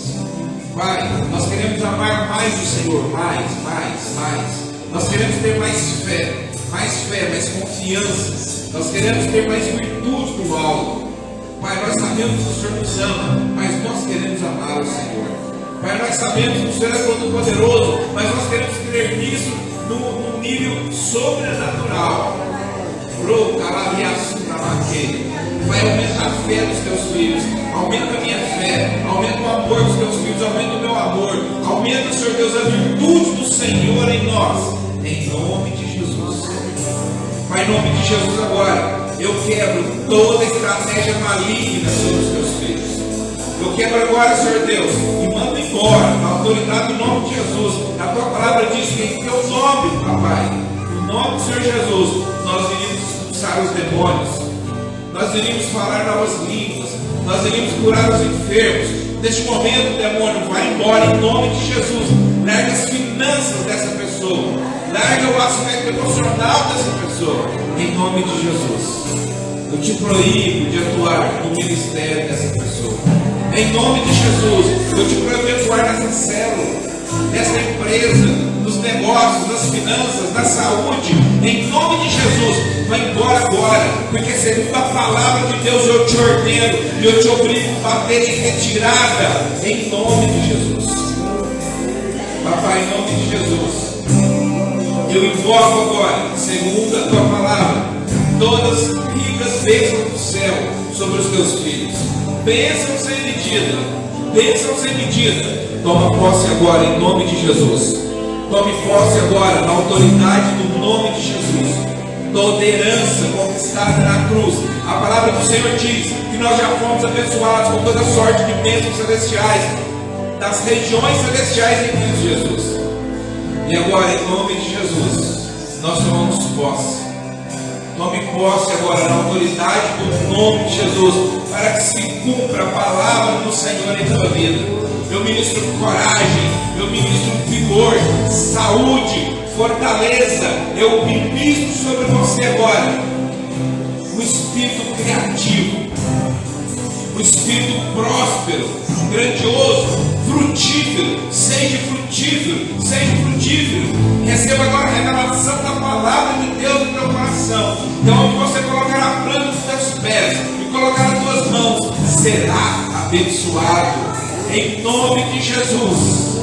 Pai, nós queremos amar mais o Senhor, mais, mais, mais. Nós queremos ter mais fé, mais fé, mais confiança nós queremos ter mais virtude do alto. Pai, nós sabemos que o Senhor nos ama, mas nós queremos amar o Senhor. Pai, nós sabemos que o Senhor é todo poderoso, mas nós queremos crer nisso num, nível sobrenatural. Vai aumentar a fé dos teus filhos, aumenta a minha fé, aumenta o amor dos teus filhos, aumenta o meu amor, aumenta, Senhor Deus, a virtude do Senhor em nós, em nome de Pai, em nome de Jesus agora, eu quebro toda estratégia maligna sobre os teus filhos. Eu quebro agora, Senhor Deus, e mando embora, na autoridade do nome de Jesus. A tua palavra diz que em teu nome, papai, no nome do Senhor Jesus, nós iríamos expulsar os demônios, nós iríamos falar novas línguas, nós iríamos curar os enfermos. Neste momento, demônio, vai embora em nome de Jesus. Larga as finanças dessa pessoa Larga o aspecto emocional dessa pessoa. Em nome de Jesus. Eu te proíbo de atuar no ministério dessa pessoa. Em nome de Jesus. Eu te proíbo de atuar nessa célula, nessa empresa, nos negócios, nas finanças, na saúde. Em nome de Jesus. Vai embora agora. Porque segundo a palavra de Deus eu te ordeno e eu te obrigo a bater em retirada. Em nome de Jesus. Papai, em nome de Jesus. Eu invoco agora, segundo a tua palavra, todas as ricas bênçãos do céu sobre os teus filhos. Bênção sem medida, bênção sem medida. Toma posse agora em nome de Jesus. Tome posse agora na autoridade do nome de Jesus. Toda herança conquistada na cruz. A palavra do Senhor diz que nós já fomos abençoados com toda sorte de bênçãos celestiais, das regiões celestiais em Cristo Jesus. E agora, em nome de Jesus, nós tomamos posse. Tome posse agora na autoridade do nome de Jesus, para que se cumpra a palavra do Senhor em tua vida. Eu ministro coragem, eu ministro vigor, saúde, fortaleza. Eu ministro sobre você agora o espírito criativo, o espírito próspero, grandioso, frutífero, seja frutífero, seja frutífero. Receba agora a revelação da palavra de Deus no teu coração. Então, onde você colocar a planta dos teus pés e colocar as tuas mãos, será abençoado. Em nome de Jesus.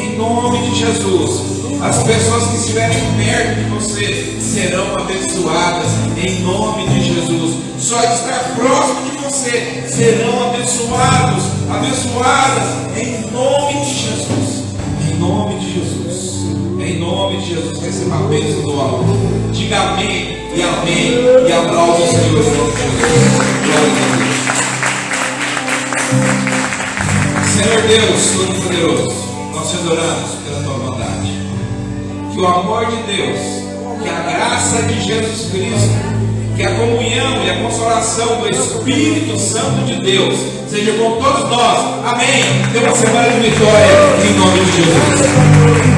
Em nome de Jesus. As pessoas que estiverem perto de você serão abençoadas em nome de Jesus. Só estar próximo de você serão abençoados, abençoadas em nome de Jesus. Em nome de Jesus. Em nome de Jesus. Receba a bênção do alto. Diga amém e amém. E aplaude o Senhor. Glória. Senhor Deus Todo-Poderoso, nós te adoramos pela tua bondade. Que o amor de Deus, que a graça de Jesus Cristo, que a comunhão e a consolação do Espírito Santo de Deus seja com todos nós. Amém. Tenha uma semana de vitória em nome de Jesus.